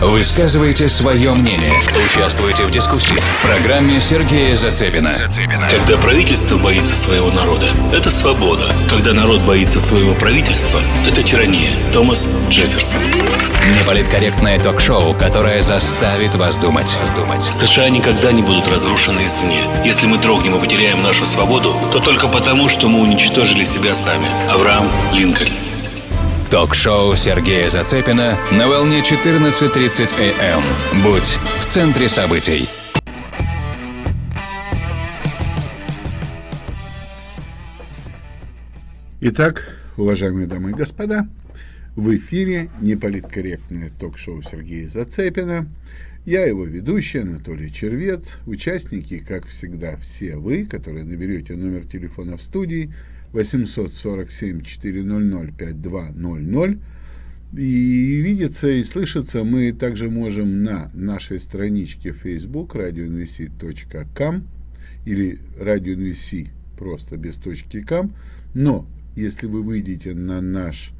Высказывайте свое мнение. Участвуйте в дискуссии. В программе Сергея Зацепина. Когда правительство боится своего народа, это свобода. Когда народ боится своего правительства, это тирания. Томас Джефферсон. Неполиткорректное ток-шоу, которое заставит вас думать. США никогда не будут разрушены извне. Если мы дрогнем и потеряем нашу свободу, то только потому, что мы уничтожили себя сами. Авраам Линкольн. Ток-шоу Сергея Зацепина на волне 14.30 АМ. Будь в центре событий. Итак, уважаемые дамы и господа, в эфире неполиткорректное ток-шоу Сергея Зацепина. Я его ведущий Анатолий Червец. Участники, как всегда, все вы, которые наберете номер телефона в студии – 847-400-5200. И видеться и слышаться мы также можем на нашей страничке Facebook radioinvc.com или radioinvc просто без точки .com. Но если вы выйдете на наш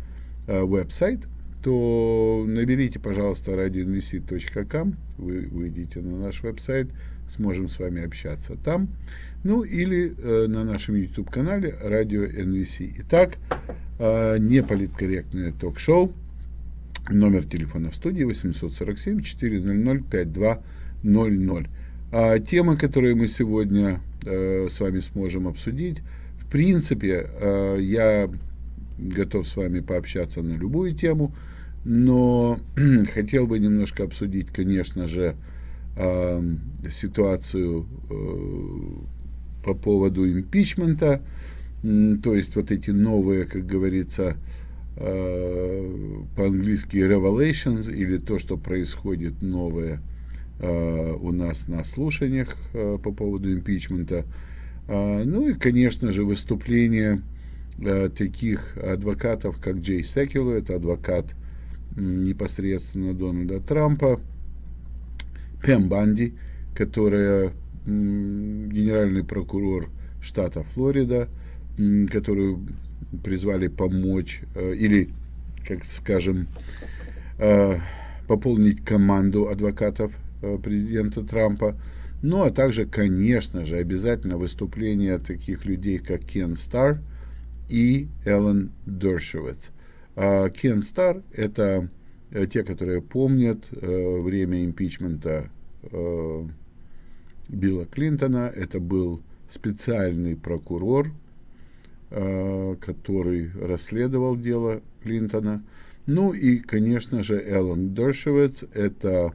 э, веб-сайт, то наберите, пожалуйста, radioinvc.com, вы выйдете на наш веб-сайт, сможем с вами общаться там. Ну, или э, на нашем YouTube-канале Радио НВС. Итак, э, неполиткорректное ток-шоу. Номер телефона в студии 847-400-5200. А темы, которые мы сегодня э, с вами сможем обсудить, в принципе, э, я готов с вами пообщаться на любую тему, но хотел бы немножко обсудить, конечно же, э, ситуацию э, по поводу импичмента, то есть вот эти новые, как говорится, э, по-английски revelations, или то, что происходит новое э, у нас на слушаниях э, по поводу импичмента. Ну и, конечно же, выступление таких адвокатов, как Джей Секилу, это адвокат непосредственно Дональда Трампа, Пем Банди, которая генеральный прокурор штата Флорида, которую призвали помочь э, или, как скажем, э, пополнить команду адвокатов э, президента Трампа. Ну, а также, конечно же, обязательно выступление таких людей, как Кен Стар и Эллен Дершевец. А Кен Стар – это те, которые помнят время импичмента Билла Клинтона. Это был специальный прокурор, э, который расследовал дело Клинтона. Ну и, конечно же, Эллен Дершевец – это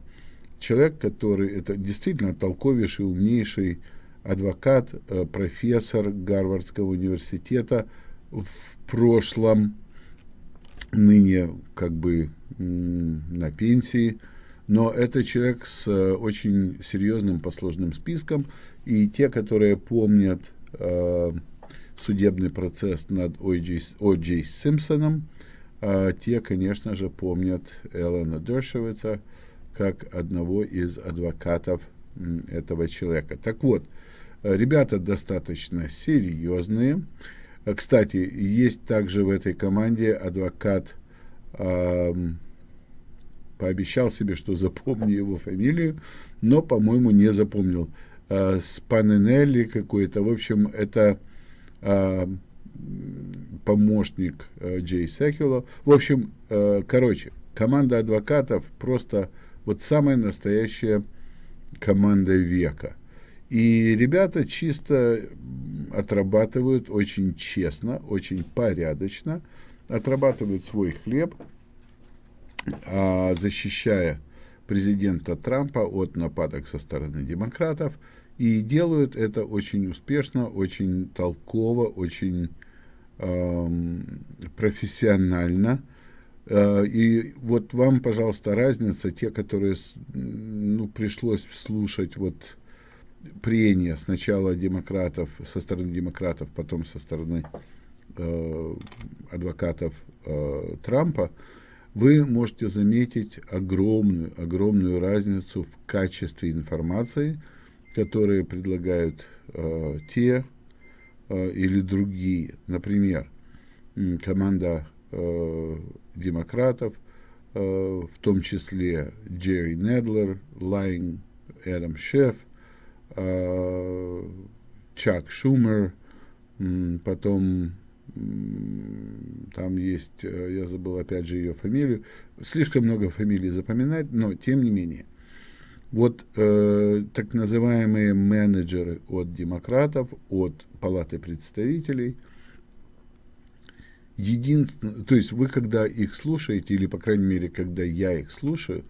человек, который, это действительно толковейший, умнейший адвокат, э, профессор Гарвардского университета в прошлом, ныне как бы на пенсии – но это человек с э, очень серьезным посложным списком, и те, которые помнят э, судебный процесс над О. Джей Симпсоном, э, те, конечно же, помнят Эллена Дершевица как одного из адвокатов этого человека. Так вот, ребята достаточно серьезные. Кстати, есть также в этой команде адвокат э, пообещал себе, что запомню его фамилию, но, по-моему, не запомнил. А, Спаненелли какой-то. В общем, это а, помощник а, Джей Секила. В общем, а, короче, команда адвокатов просто вот самая настоящая команда века. И ребята чисто отрабатывают очень честно, очень порядочно, отрабатывают свой хлеб, защищая президента Трампа от нападок со стороны демократов, и делают это очень успешно, очень толково, очень э, профессионально. Э, и вот вам, пожалуйста, разница, те, которые ну, пришлось слушать вот прения сначала демократов, со стороны демократов, потом со стороны э, адвокатов э, Трампа, вы можете заметить огромную, огромную разницу в качестве информации, которые предлагают э, те э, или другие. Например, команда э, демократов в том числе Джерри Нэдлер, Лайн Эдам Шифф, Чак Шумер, потом там есть, я забыл опять же ее фамилию, слишком много фамилий запоминать, но тем не менее. Вот э, так называемые менеджеры от демократов, от Палаты представителей, единственное, то есть вы когда их слушаете, или по крайней мере, когда я их слушаю,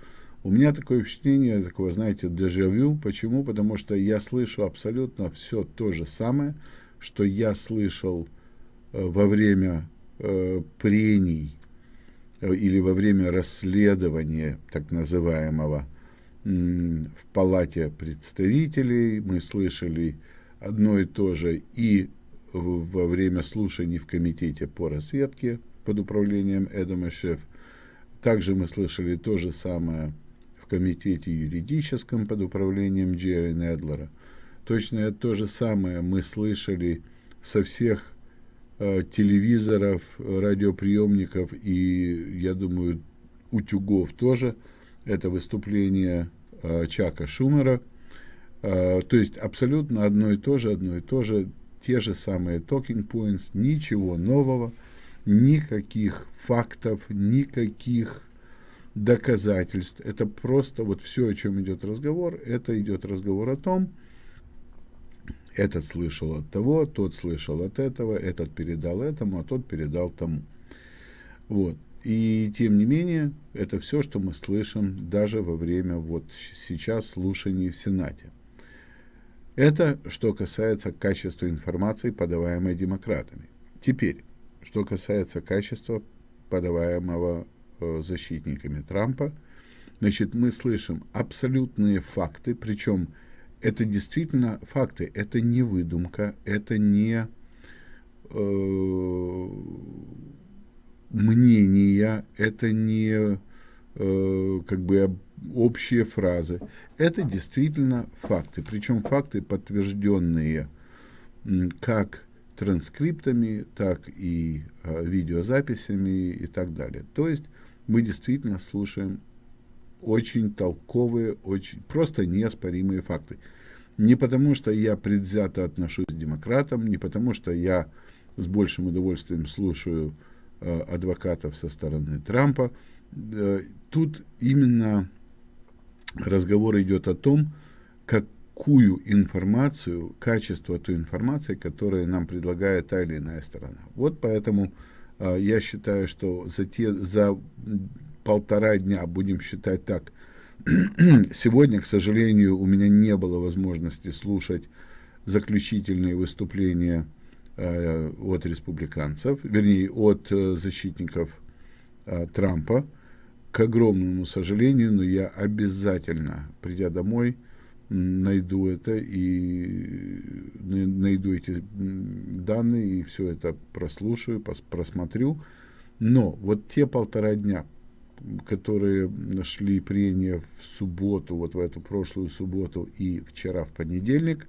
у меня такое впечатление, такого, знаете, дежавю. Почему? Потому что я слышу абсолютно все то же самое, что я слышал э, во время э, прений э, или во время расследования так называемого в палате представителей, мы слышали одно и то же и во время слушаний в комитете по разведке под управлением Эдама Шеф. Также мы слышали то же самое в комитете юридическом под управлением Джерри Недлера. Точно то же самое мы слышали со всех э, телевизоров, радиоприемников и, я думаю, утюгов тоже – это выступление э, Чака Шумера. Э, то есть абсолютно одно и то же, одно и то же, те же самые talking points, ничего нового, никаких фактов, никаких доказательств. Это просто вот все, о чем идет разговор, это идет разговор о том, этот слышал от того, тот слышал от этого, этот передал этому, а тот передал тому. Вот. И тем не менее, это все, что мы слышим даже во время вот сейчас слушаний в Сенате. Это что касается качества информации, подаваемой демократами. Теперь, что касается качества, подаваемого э, защитниками Трампа, значит, мы слышим абсолютные факты, причем это действительно факты, это не выдумка, это не э, мнения, это не э, как бы общие фразы. Это действительно факты, причем факты, подтвержденные как транскриптами, так и э, видеозаписями и так далее. То есть мы действительно слушаем очень толковые, очень просто неоспоримые факты. Не потому, что я предвзято отношусь к демократам, не потому, что я с большим удовольствием слушаю Э, адвокатов со стороны Трампа. Э, тут именно разговор идет о том, какую информацию, качество той информации, которую нам предлагает та или иная сторона. Вот поэтому э, я считаю, что за, те, за полтора дня, будем считать так, сегодня, к сожалению, у меня не было возможности слушать заключительные выступления Э, от республиканцев, вернее, от э, защитников э, Трампа. К огромному сожалению, но я обязательно, придя домой, найду это и найду эти данные и все это прослушаю, просмотрю. Но вот те полтора дня, которые нашли прения в субботу, вот в эту прошлую субботу и вчера в понедельник,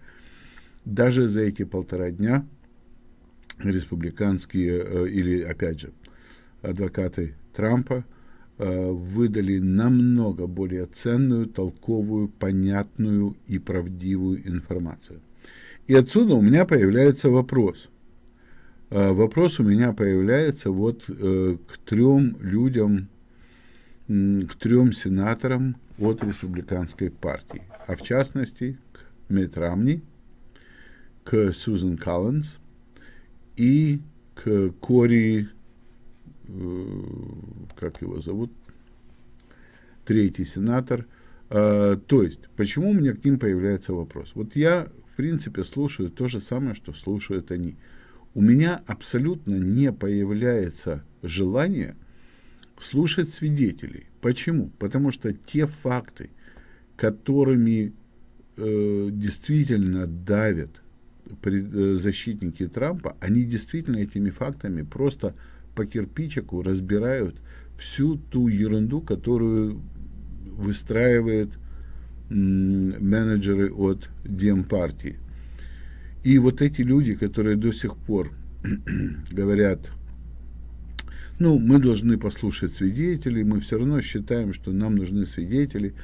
даже за эти полтора дня республиканские э, или, опять же, адвокаты Трампа э, выдали намного более ценную, толковую, понятную и правдивую информацию. И отсюда у меня появляется вопрос. Э, вопрос у меня появляется вот к трем людям, к трем сенаторам от республиканской партии, а в частности к Мэтт Рамни, к Сьюзен Коллинз и к Кори, э, как его зовут, третий сенатор. Э, то есть, почему у меня к ним появляется вопрос? Вот я, в принципе, слушаю то же самое, что слушают они. У меня абсолютно не появляется желание слушать свидетелей. Почему? Потому что те факты, которыми э, действительно давят Э, защитники Трампа, они действительно этими фактами просто по кирпичику разбирают всю ту ерунду, которую выстраивают менеджеры от Демпартии. И вот эти люди, которые до сих пор говорят, ну, мы должны послушать свидетелей, мы все равно считаем, что нам нужны свидетели.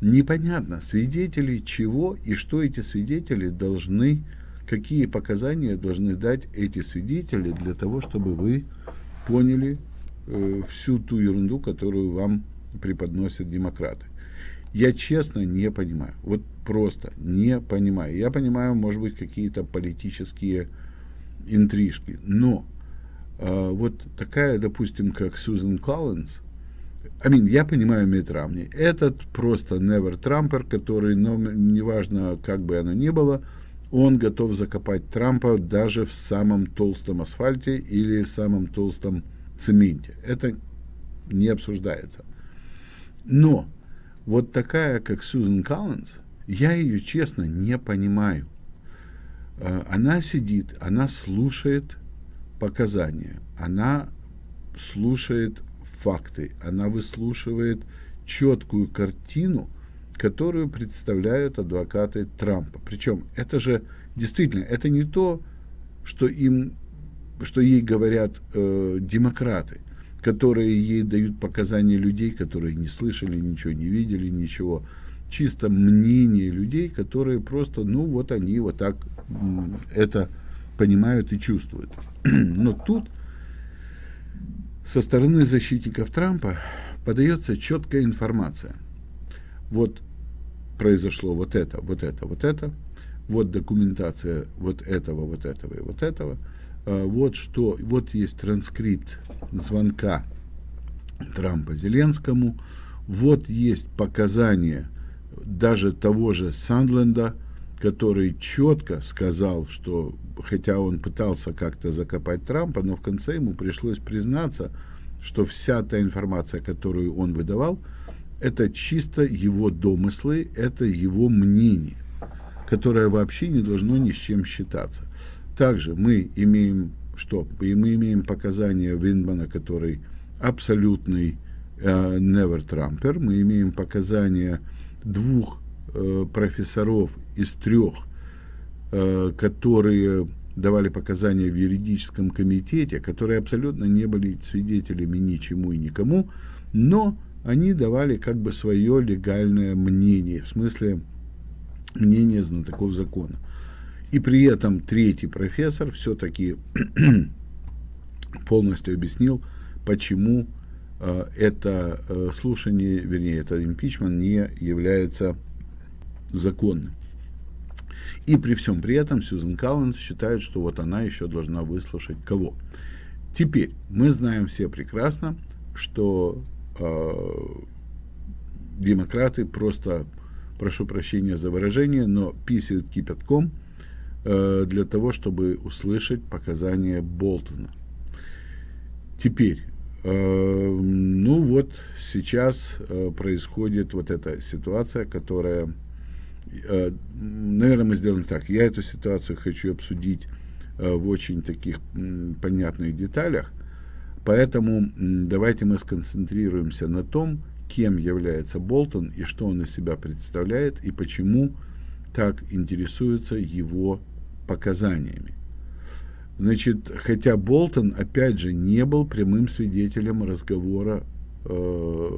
Непонятно, свидетели чего и что эти свидетели должны, какие показания должны дать эти свидетели для того, чтобы вы поняли э, всю ту ерунду, которую вам преподносят демократы. Я честно не понимаю. Вот просто не понимаю. Я понимаю, может быть, какие-то политические интрижки. Но вот такая, допустим, как Сьюзен Коллинз, mean, я понимаю Митт Рамни. Этот просто never Трампер, который, но неважно, как бы оно ни было, он готов закопать Трампа даже в самом толстом асфальте или в самом толстом цементе. Это не обсуждается. Но вот такая, как Сьюзен Коллинз, я ее, честно, не понимаю. А, она сидит, она слушает показания, она слушает факты, она выслушивает четкую картину, которую представляют адвокаты Трампа. Причем это же действительно, это не то, что им, что ей говорят э, демократы которые ей дают показания людей, которые не слышали, ничего не видели, ничего. Чисто мнение людей, которые просто, ну вот они вот так это понимают и чувствуют. Но тут со стороны защитников Трампа подается четкая информация. Вот произошло вот это, вот это, вот это, вот документация вот этого, вот этого и вот этого – а, вот что, вот есть транскрипт звонка Трампа Зеленскому, вот есть показания даже того же Сандленда, который четко сказал, что хотя он пытался как-то закопать Трампа, но в конце ему пришлось признаться, что вся та информация, которую он выдавал, это чисто его домыслы, это его мнение, которое вообще не должно ни с чем считаться. Также мы имеем что? И мы имеем показания Виндмана, который абсолютный э, never Trumper. Мы имеем показания двух профессоров из трех, э, которые давали показания в юридическом комитете, которые абсолютно не были свидетелями ничему и никому, но они давали как бы свое легальное мнение, в смысле мнение знатоков закона. И при этом третий профессор все-таки полностью объяснил, почему э, это э, слушание, вернее, это импичмент не является законным. И при всем при этом Сьюзен Коллинс считает, что вот она еще должна выслушать кого. Теперь мы знаем все прекрасно, что э, демократы просто, прошу прощения за выражение, но писают кипятком – Э, для того, чтобы услышать показания Болтона. Теперь, э, ну вот сейчас э, происходит вот эта ситуация, которая, наверное, мы сделаем так. Я эту ситуацию хочу обсудить в очень таких понятных деталях, поэтому давайте мы сконцентрируемся на том, кем является Болтон и что он из себя представляет и почему так интересуются его показаниями. Значит, хотя Болтон, опять же, не был прямым свидетелем разговора э,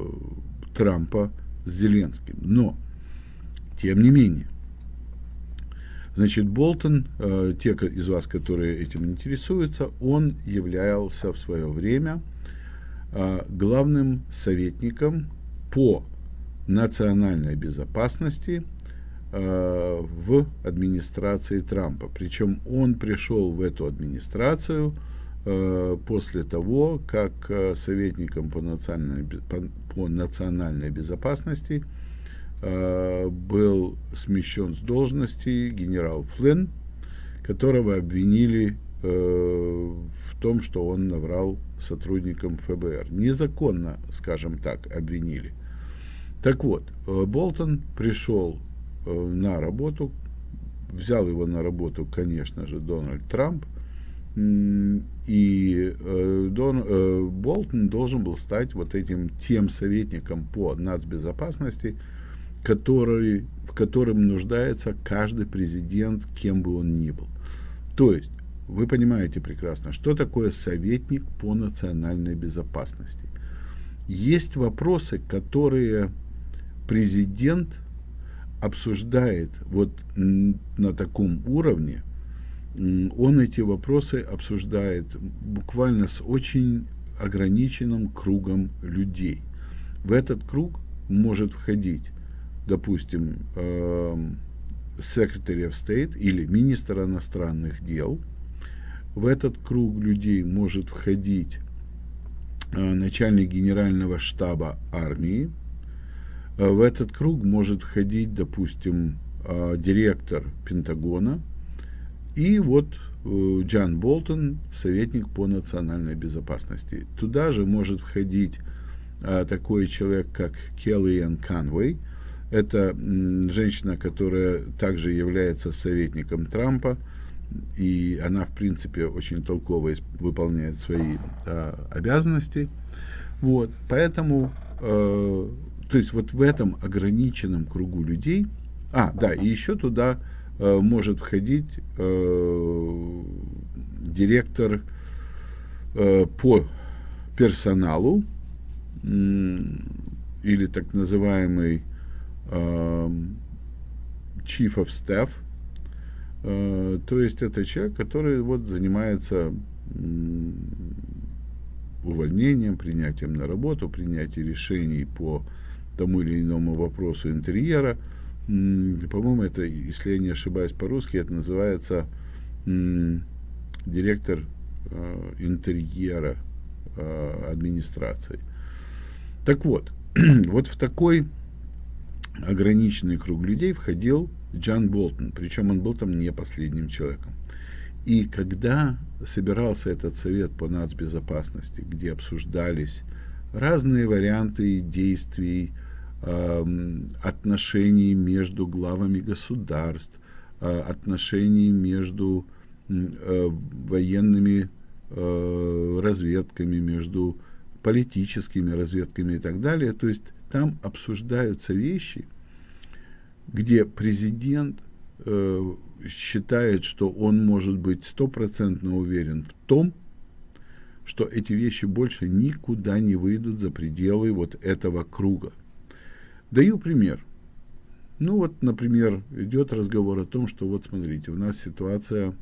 Трампа с Зеленским, но, тем не менее, значит, Болтон, э, те из вас, которые этим интересуются, он являлся в свое время э, главным советником по национальной безопасности Э, в администрации Трампа. Причем он пришел в эту администрацию после того, как советником по национальной, по, по национальной безопасности был смещен с должности генерал Флинн, которого обвинили в том, что он наврал сотрудникам ФБР. Незаконно, скажем так, обвинили. Так вот, Болтон пришел Э, на работу. Взял его на работу, конечно же, Дональд Трамп. И э, Дон, э, Болтон должен был стать вот этим тем советником по нацбезопасности, который, в котором нуждается каждый президент, кем бы он ни был. То есть вы понимаете прекрасно, что такое советник по национальной безопасности. Есть вопросы, которые президент обсуждает вот на таком уровне, он эти вопросы обсуждает буквально с очень ограниченным кругом людей. В этот круг может входить, допустим, эм, Secretary of State или министр иностранных дел. В этот круг людей может входить э, начальник генерального штаба армии. Э, в этот круг может входить, допустим, э, директор Пентагона. И вот Джан Болтон, советник по национальной безопасности. Туда же может входить такой человек, как Келлиан Канвей, это женщина, которая также является советником Трампа, и она, в принципе, очень толково выполняет свои э, обязанности. Вот, поэтому, э, то есть вот в этом ограниченном кругу людей, а, да, и еще туда э, может входить э, директор э, по персоналу, э, или так называемый chief of staff, э, то есть это человек, который вот занимается увольнением, принятием на работу, принятием решений по тому или иному вопросу интерьера. По-моему, это, если я не ошибаюсь по-русски, это называется директор э, интерьера э, администрации. Так вот, вот в такой ограниченный круг людей входил Джан Болтон, причем он был там не последним человеком. И когда собирался этот совет по нацбезопасности, где обсуждались разные варианты действий, э, отношений между главами государств, э, отношений между э, военными э, разведками, между политическими разведками и так далее, то есть там обсуждаются вещи, где президент э, считает, что он может быть стопроцентно уверен в том, что эти вещи больше никуда не выйдут за пределы вот этого круга. Даю пример. Ну вот, например, идет разговор о том, что вот смотрите, у нас ситуация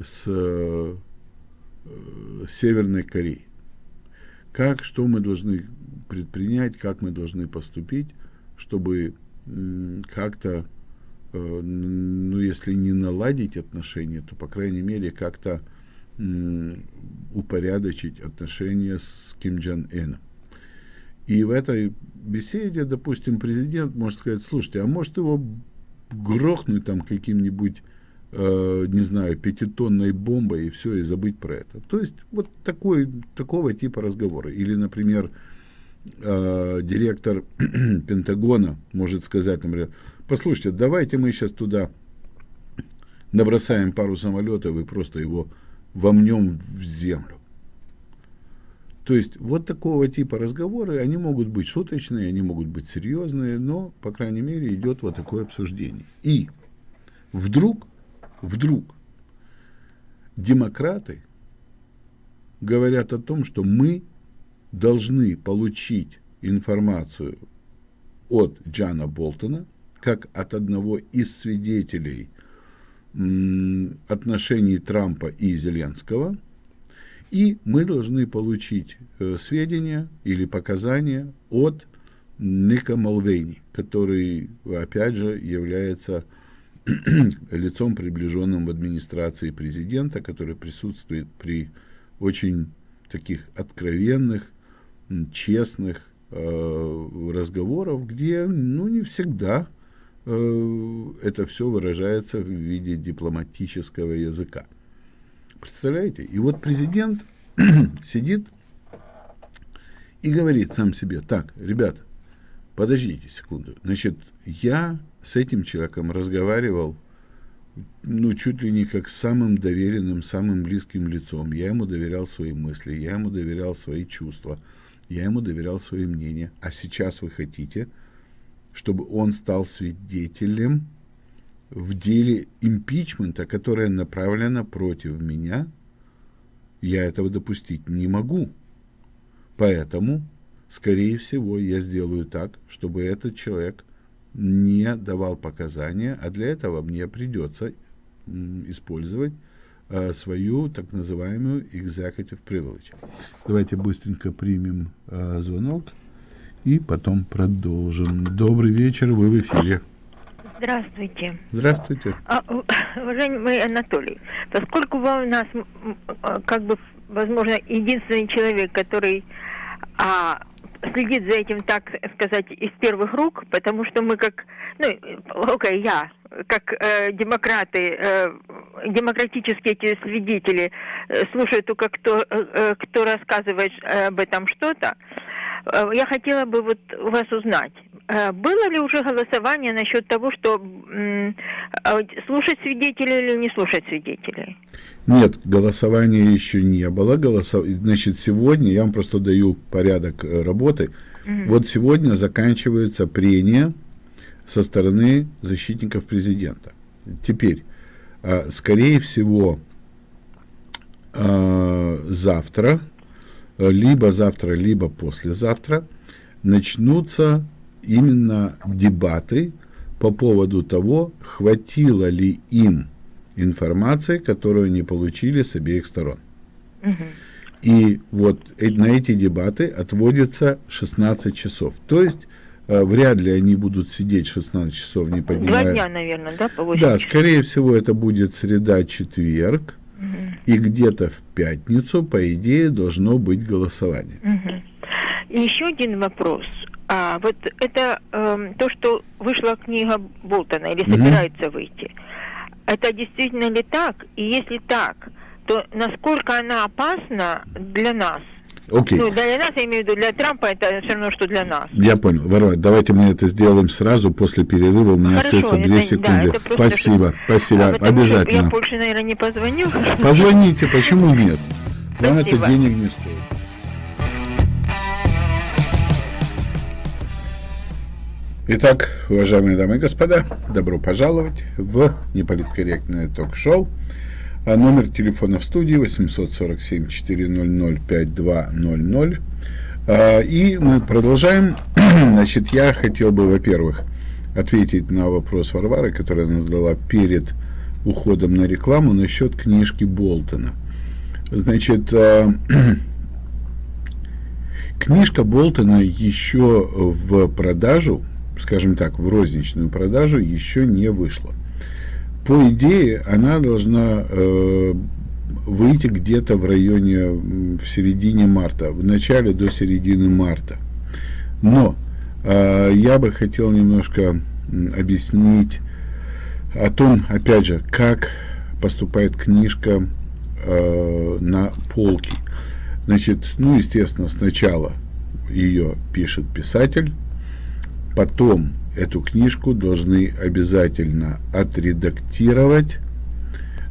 с э, Северной Кореей. Как, что мы должны предпринять, как мы должны поступить, чтобы как-то, э, ну, если не наладить отношения, то, по крайней мере, как-то упорядочить отношения с Ким Джон Ыном. И в этой беседе, допустим, президент может сказать, слушайте, а может его грохнуть там каким-нибудь э, не знаю, пятитонной бомбой и все, и забыть про это. То есть вот такой, такого типа разговора. Или, например, э, директор Пентагона может сказать, например, послушайте, давайте мы сейчас туда набросаем пару самолетов и просто его вомнем в землю. То есть вот такого типа разговоры, они могут быть шуточные, они могут быть серьезные, но, по крайней мере, идет вот такое обсуждение. И вдруг вдруг демократы говорят о том, что мы должны получить информацию от Джана Болтона, как от одного из свидетелей отношений Трампа и Зеленского, и мы должны получить э, сведения или показания от Ника Малвейни, который, опять же, является лицом, приближенным в администрации президента, который присутствует при очень таких откровенных, честных э, разговорах, где, ну, не всегда э, это все выражается в виде дипломатического языка. Представляете? И вот президент сидит и говорит сам себе, так, ребята, подождите секунду, значит, я с этим человеком разговаривал, ну, чуть ли не как с самым доверенным, самым близким лицом. Я ему доверял свои мысли, я ему доверял свои чувства, я ему доверял свои мнения. А сейчас вы хотите, чтобы он стал свидетелем в деле импичмента, которое направлено против меня, я этого допустить не могу. Поэтому, скорее всего, я сделаю так, чтобы этот человек не давал показания, а для этого мне придется использовать э, свою так называемую executive privilege. Давайте быстренько примем э, звонок и потом продолжим. Добрый вечер, вы в эфире. Здравствуйте. Здравствуйте. А, уважаемый Анатолий, поскольку вы у нас а, как бы, возможно, единственный человек, который а, следит за этим, так сказать, из первых рук, потому что мы как, ну, окей, я, как э, демократы, э, демократические эти свидетели, э, слушают только кто, э, э кто рассказывает об этом что-то, э, я хотела бы вот у вас узнать, э, было ли уже голосование насчет того, что э, слушать свидетелей или не слушать свидетелей? Нет, голосования еще не было. Голосов... Значит, сегодня, я вам просто даю порядок э, работы. Угу. Вот сегодня заканчиваются прения со стороны защитников президента. Теперь, а, скорее всего, а, завтра, либо завтра, либо послезавтра начнутся именно дебаты по поводу того, хватило ли им информации, которую они получили с обеих сторон. Угу. И вот на эти дебаты отводится 16 часов. То есть э, вряд ли они будут сидеть 16 часов, не поднимая... Два дня, наверное, да, по Да, скорее всего, это будет среда-четверг, угу. и где-то в пятницу, по идее, должно быть голосование. Угу. И еще один вопрос. А, вот это э, то, что вышла книга Болтона, или собирается угу. выйти. Это действительно ли так? И если так, то насколько она опасна для нас? Окей. Ну, для нас, я имею в виду, для Трампа это все равно, что для нас. Я понял. Варвара, давайте мы это сделаем сразу после перерыва. У меня Хорошо, остается две секунды. Да, спасибо, что... спасибо. А Обязательно. Я больше, наверное, не позвоню. Позвоните, почему нет? Вам это денег не стоит. Итак, уважаемые дамы и господа, добро пожаловать в неполиткорректное ток-шоу. А номер телефона в студии 847-400-5200. А, и мы продолжаем. Значит, я хотел бы, во-первых, ответить на вопрос Варвары, которая нас задала перед уходом на рекламу насчет книжки Болтона. Значит, а, книжка Болтона еще в продажу скажем так, в розничную продажу еще не вышла. По идее, она должна э, выйти где-то в районе, в середине марта, в начале до середины марта. Но э, я бы хотел немножко объяснить о том, опять же, как поступает книжка э, на полке. Значит, ну, естественно, сначала ее пишет писатель, потом эту книжку должны обязательно отредактировать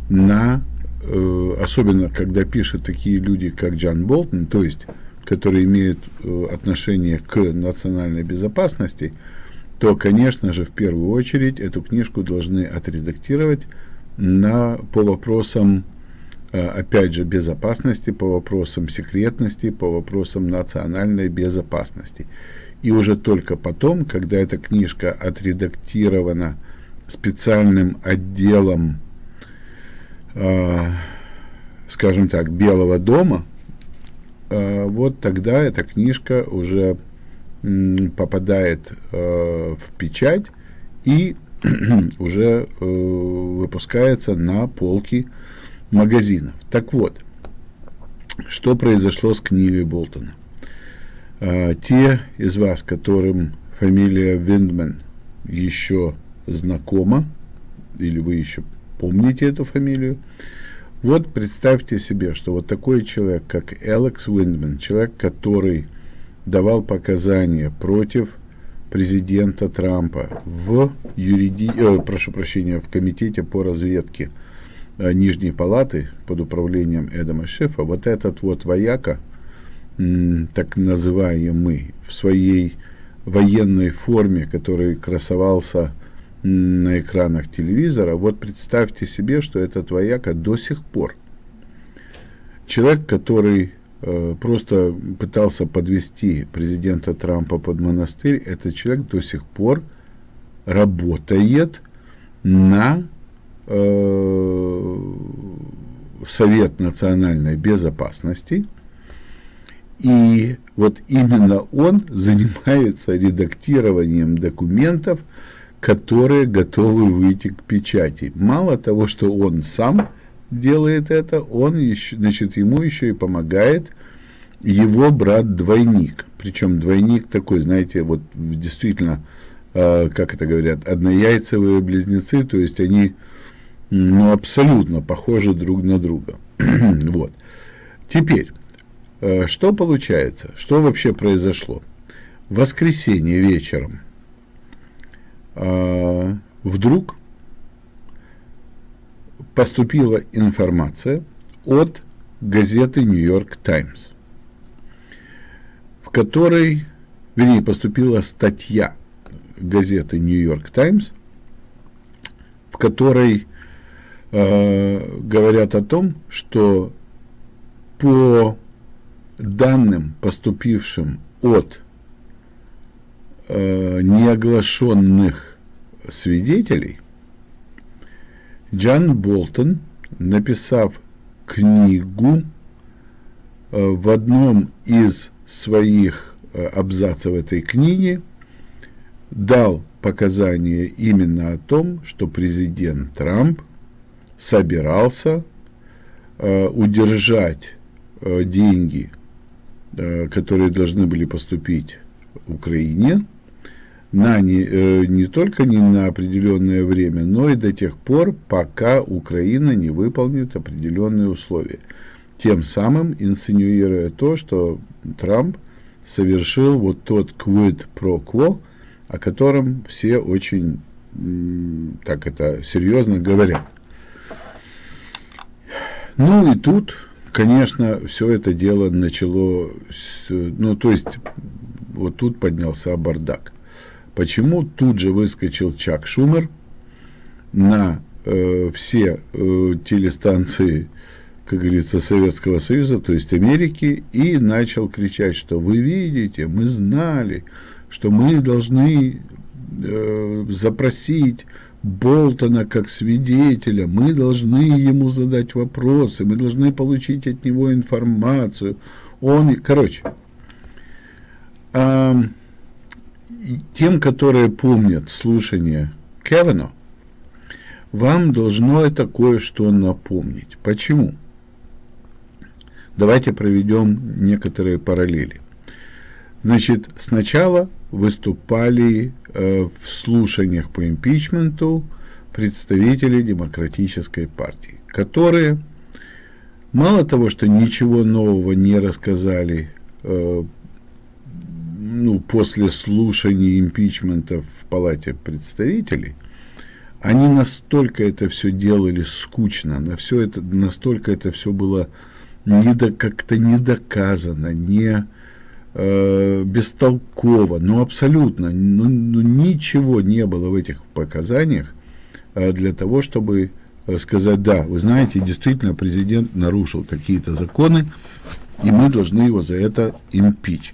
на, э, особенно когда пишут такие люди, как Джон Болтон, то есть, которые имеют э, отношение к национальной безопасности, то, конечно же, в первую очередь эту книжку должны отредактировать на, по вопросам, э, опять же, безопасности, по вопросам секретности, по вопросам национальной безопасности. И уже только потом, когда эта книжка отредактирована специальным отделом, э, скажем так, Белого дома, э, вот тогда эта книжка уже э, попадает э, в печать и уже э, выпускается на полки магазинов. Так вот, что произошло с книгой Болтона? А, те из вас, которым фамилия Виндман еще знакома, или вы еще помните эту фамилию, вот представьте себе, что вот такой человек, как Алекс Виндман, человек, который давал показания против президента Трампа в юриди... э, прошу прощения, в комитете по разведке э, Нижней Палаты под управлением Эдама Шефа, вот этот вот вояка – так называемый, в своей военной форме, который красовался на экранах телевизора, вот представьте себе, что этот вояка до сих пор. Человек, который э, просто пытался подвести президента Трампа под монастырь, этот человек до сих пор работает на э, Совет национальной безопасности. И вот именно он занимается редактированием документов, которые готовы выйти к печати. Мало того, что он сам делает это, он еще, значит, ему еще и помогает его брат-двойник. Причем двойник такой, знаете, вот действительно, э, как это говорят, однояйцевые близнецы, то есть они ну, абсолютно похожи друг на друга. вот. Теперь, что получается? Что вообще произошло? В воскресенье вечером э, вдруг поступила информация от газеты «Нью-Йорк Таймс», в которой, вернее, поступила статья газеты «Нью-Йорк Таймс», в которой э, говорят о том, что по данным, поступившим от э, неоглашенных свидетелей, Джан Болтон, написав книгу, э, в одном из своих э, абзацев этой книги дал показания именно о том, что президент Трамп собирался э, удержать деньги, которые должны были поступить Украине, на не, э, не только не на определенное время, но и до тех пор, пока Украина не выполнит определенные условия. Тем самым инсинуируя то, что Трамп совершил вот тот quid pro quo, о котором все очень так это серьезно говорят. Ну и тут, конечно, все это дело начало, ну то есть вот тут поднялся бардак. Почему тут же выскочил Чак Шумер на э, все э, телестанции, как говорится, Советского Союза, то есть Америки, и начал кричать, что вы видите, мы знали, что мы должны э, запросить Болтона как свидетеля, мы должны ему задать вопросы, мы должны получить от него информацию. Он, короче, э, тем, которые помнят слушание Кевина, вам должно это кое-что напомнить. Почему? Давайте проведем некоторые параллели. Значит, сначала выступали э, в слушаниях по импичменту представители Демократической партии, которые мало того, что ничего нового не рассказали э, ну, после слушания импичмента в Палате представителей, они настолько это все делали скучно, на все это, настолько это все было не до, как-то не доказано, не э, бестолково, ну абсолютно, ну, ну, ничего не было в этих показаниях э, для того, чтобы э, сказать, да, вы знаете, действительно президент нарушил какие-то законы, и мы должны его за это импичь.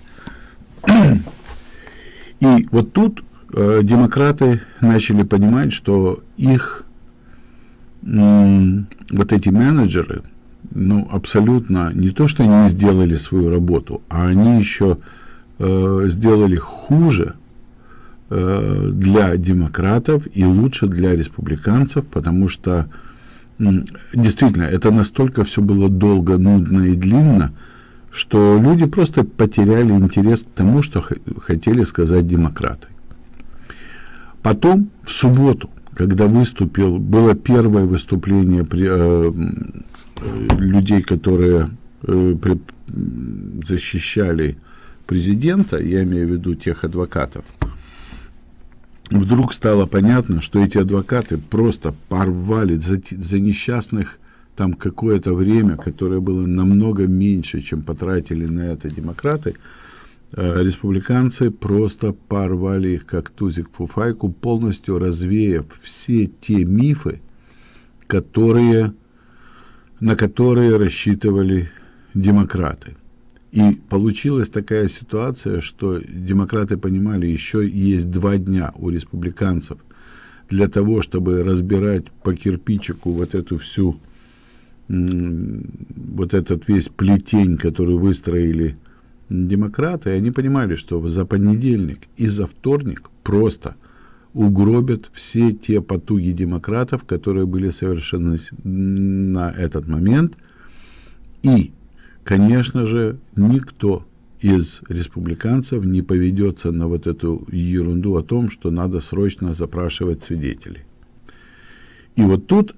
И вот тут э, демократы начали понимать, что их вот эти менеджеры, ну, абсолютно не то, что они сделали свою работу, а они еще э, сделали хуже э, для демократов и лучше для республиканцев, потому что э, действительно это настолько все было долго, нудно и длинно, что люди просто потеряли интерес к тому, что хотели сказать демократы. Потом, в субботу, когда выступил, было первое выступление при, э, людей, которые э, защищали президента, я имею в виду тех адвокатов, вдруг стало понятно, что эти адвокаты просто порвали за, за несчастных там какое-то время, которое было намного меньше, чем потратили на это демократы, э, республиканцы просто порвали их как тузик фуфайку, полностью развеяв все те мифы, которые, на которые рассчитывали демократы. И получилась такая ситуация, что демократы понимали, еще есть два дня у республиканцев для того, чтобы разбирать по кирпичику вот эту всю, вот этот весь плетень, который выстроили демократы, и они понимали, что за понедельник и за вторник просто угробят все те потуги демократов, которые были совершены на этот момент, и конечно же, никто из республиканцев не поведется на вот эту ерунду о том, что надо срочно запрашивать свидетелей. И вот тут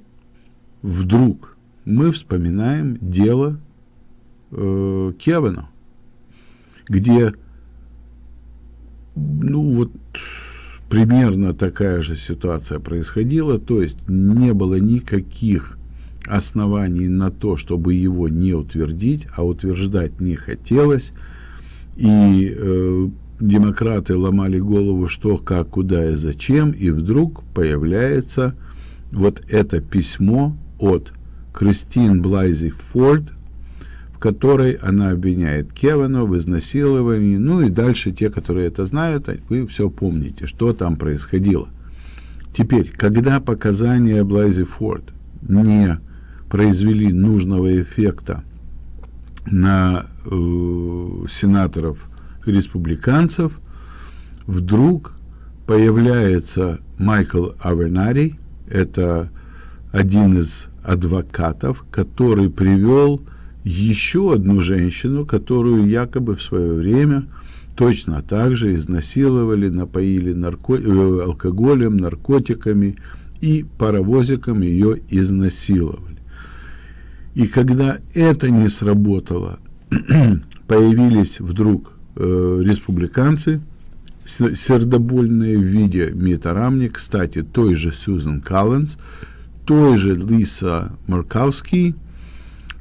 вдруг мы вспоминаем дело э, Кевина, где ну вот примерно такая же ситуация происходила, то есть не было никаких оснований на то, чтобы его не утвердить, а утверждать не хотелось. И э, демократы ломали голову, что, как, куда и зачем, и вдруг появляется вот это письмо от Кристин Блайзи Форд, которой она обвиняет Кевина в изнасиловании. Ну и дальше те, которые это знают, вы все помните, что там происходило. Теперь, когда показания Блайзи Форд не произвели нужного эффекта на э, сенаторов республиканцев, вдруг появляется Майкл Авернари, это один из адвокатов, который привел еще одну женщину, которую якобы в свое время точно так же изнасиловали, напоили нарко... Э, алкоголем, наркотиками и паровозиком ее изнасиловали. И когда это не сработало, появились вдруг э, республиканцы, сердобольные в виде Мита Рамни, кстати, той же Сьюзен Коллинз, той же Лиса Маркавский,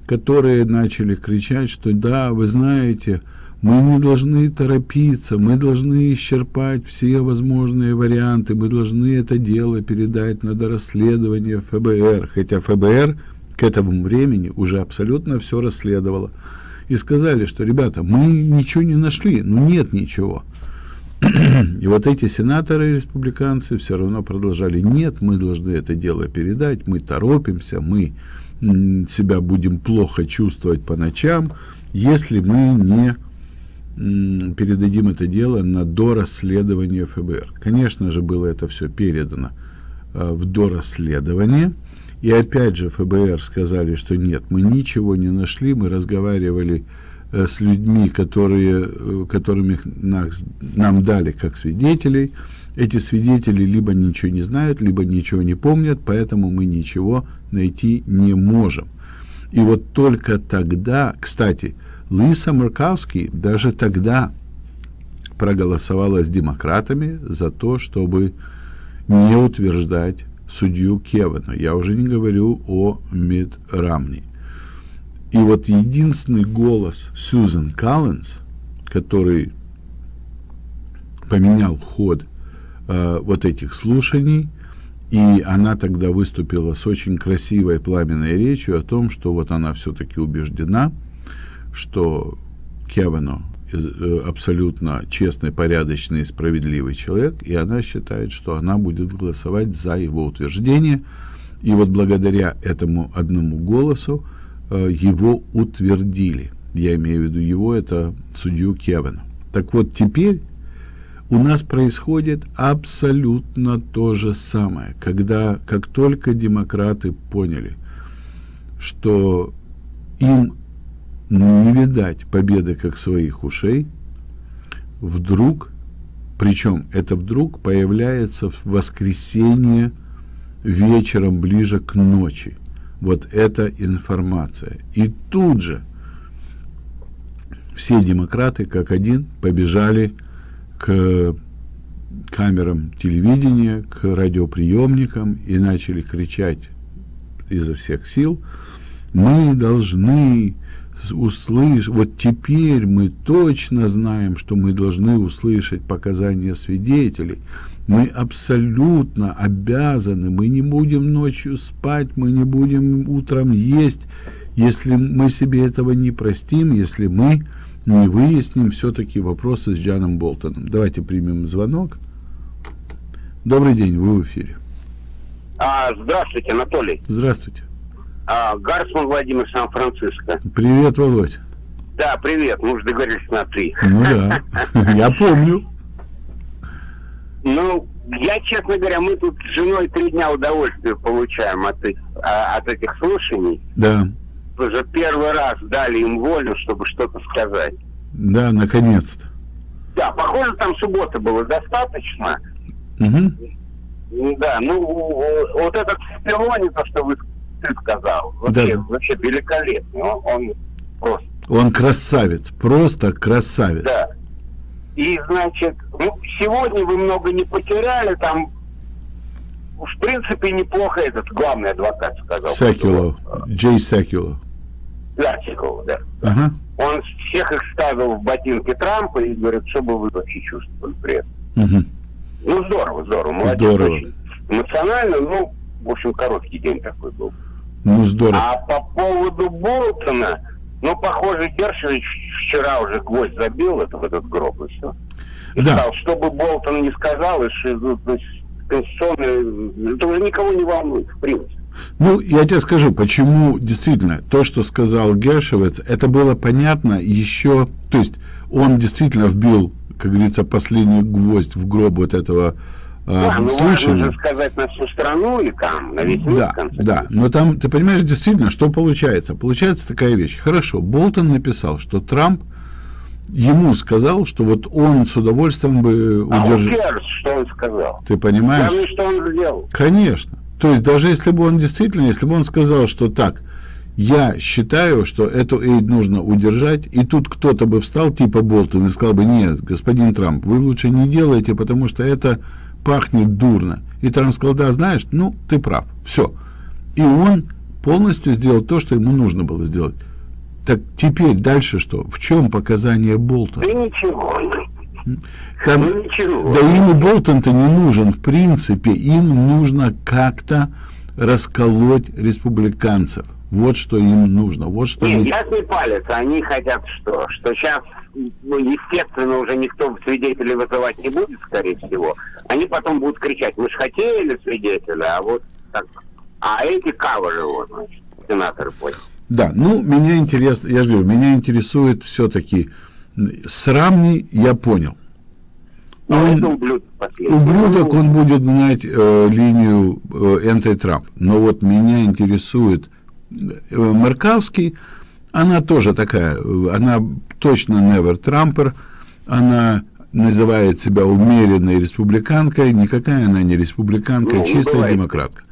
которые начали кричать, что да, вы знаете, мы не должны торопиться, мы должны исчерпать все возможные варианты, мы должны это дело передать на дорасследование ФБР, хотя ФБР к этому времени уже абсолютно все расследовало. И сказали, что, ребята, мы ничего не нашли, ну нет ничего. И вот эти сенаторы республиканцы все равно продолжали, нет, мы должны это дело передать, мы торопимся, мы себя будем плохо чувствовать по ночам, если мы не передадим это дело на дорасследование ФБР. Конечно же, было это все передано э, в дорасследование, и опять же ФБР сказали, что нет, мы ничего не нашли, мы разговаривали э, с людьми, которые, э, которыми нас, нам дали как свидетелей. Эти свидетели либо ничего не знают, либо ничего не помнят, поэтому мы ничего найти не можем. И вот только тогда, кстати, Лиса Маркавский даже тогда проголосовала с демократами за то, чтобы не утверждать судью Кевана. Я уже не говорю о Мид Рамни. И вот единственный голос Сьюзен Коллинз, который поменял ход э, вот этих слушаний, и она тогда выступила с очень красивой пламенной речью о том, что вот она все-таки убеждена, что Кевану Э, абсолютно честный, порядочный и справедливый человек, и она считает, что она будет голосовать за его утверждение. И вот благодаря этому одному голосу э, его утвердили. Я имею в виду его, это судью Кевина. Так вот, теперь у нас происходит абсолютно то же самое, когда, как только демократы поняли, что им не видать победы как своих ушей, вдруг, причем это вдруг появляется в воскресенье вечером ближе к ночи. Вот эта информация. И тут же все демократы, как один, побежали к камерам телевидения, к радиоприемникам и начали кричать изо всех сил, мы должны услышать, вот теперь мы точно знаем, что мы должны услышать показания свидетелей. Мы абсолютно обязаны, мы не будем ночью спать, мы не будем утром есть, если мы себе этого не простим, если мы не выясним все-таки вопросы с Джаном Болтоном. Давайте примем звонок. Добрый день, вы в эфире. А, здравствуйте, Анатолий. Здравствуйте. А, Гарсман Владимир Сан-Франциско. Привет, Володь. Да, привет, мы уже договорились на три. Ну да, я помню. Ну, я, честно говоря, мы тут с женой три дня удовольствия получаем от, а, от этих слушаний. Да. Уже первый раз дали им волю, чтобы что-то сказать. Да, наконец-то. Да, похоже, там суббота было достаточно. Угу. Да, ну, вот этот Спилони, то, что вы ты сказал, вообще, Да. вообще великолепный. Он, он просто Он красавец, просто красавец. Да. И, значит, ну, сегодня вы много не потеряли, там, в принципе, неплохо этот главный адвокат сказал. Секуло, Джей Секуло. Секуло, да. Ага. Он всех их ставил в ботинки Трампа и говорит, что бы вы вообще чувствовали при этом. Мгм. Ну, здорово, здорово, молодец. Здорово. очень. Эмоционально, ну, в общем, короткий день такой был. Ну, здорово. А по поводу Болтона, ну, похоже, Гершевич вчера уже гвоздь забил это, в этот гроб и все. И Да. сказал, что бы Болтон не сказал, и ну, конституционное, это уже никого не волнует, в принципе. Ну, я тебе скажу, почему действительно то, что сказал Гершевец, это было понятно еще, то есть он действительно вбил, как говорится, последний гвоздь в гроб вот этого э, Да, ну, важно сказать на всю страну и там, на весь мир, Да, в конце да, но там, ты понимаешь, действительно, что получается? Получается такая вещь. Хорошо, Болтон написал, что Трамп ему сказал, что вот он с удовольствием бы А удержал. who cares, что он сказал? Ты понимаешь? Главное, что он сделал. Конечно. То есть даже если бы он действительно, если бы он сказал, что так, я считаю, что эту эйд нужно удержать, и тут кто-то бы встал, типа Болтон, и сказал бы, нет, господин Трамп, вы лучше не делайте, потому что это пахнет дурно. И Трамп сказал, да, знаешь, ну, ты прав, все. И он полностью сделал то, что ему нужно было сделать. Так теперь дальше что? В чем показания Болтона? Да ничего. Там, Ну, ничего. да им Болтон-то не нужен, в принципе. Им нужно как-то расколоть республиканцев. Вот что им нужно. Вот что Нет, они- ясный палец. Они хотят что? Что сейчас, ну, естественно, уже никто свидетелей вызывать не будет, скорее всего. Они потом будут кричать, мы же хотели свидетеля, а вот так. А эти каверы, вот, значит, сенаторы понял. Да, ну, меня интересно, я же говорю, меня интересует все-таки срамни, я понял. А Он- ублюдок он будет гнать э, линию э, анти-Трамп. Но вот меня интересует э, Маркавский, она тоже такая, она точно never Трампер, она называет себя умеренной республиканкой, никакая она не республиканка, Ну, чистая бывает. демократка.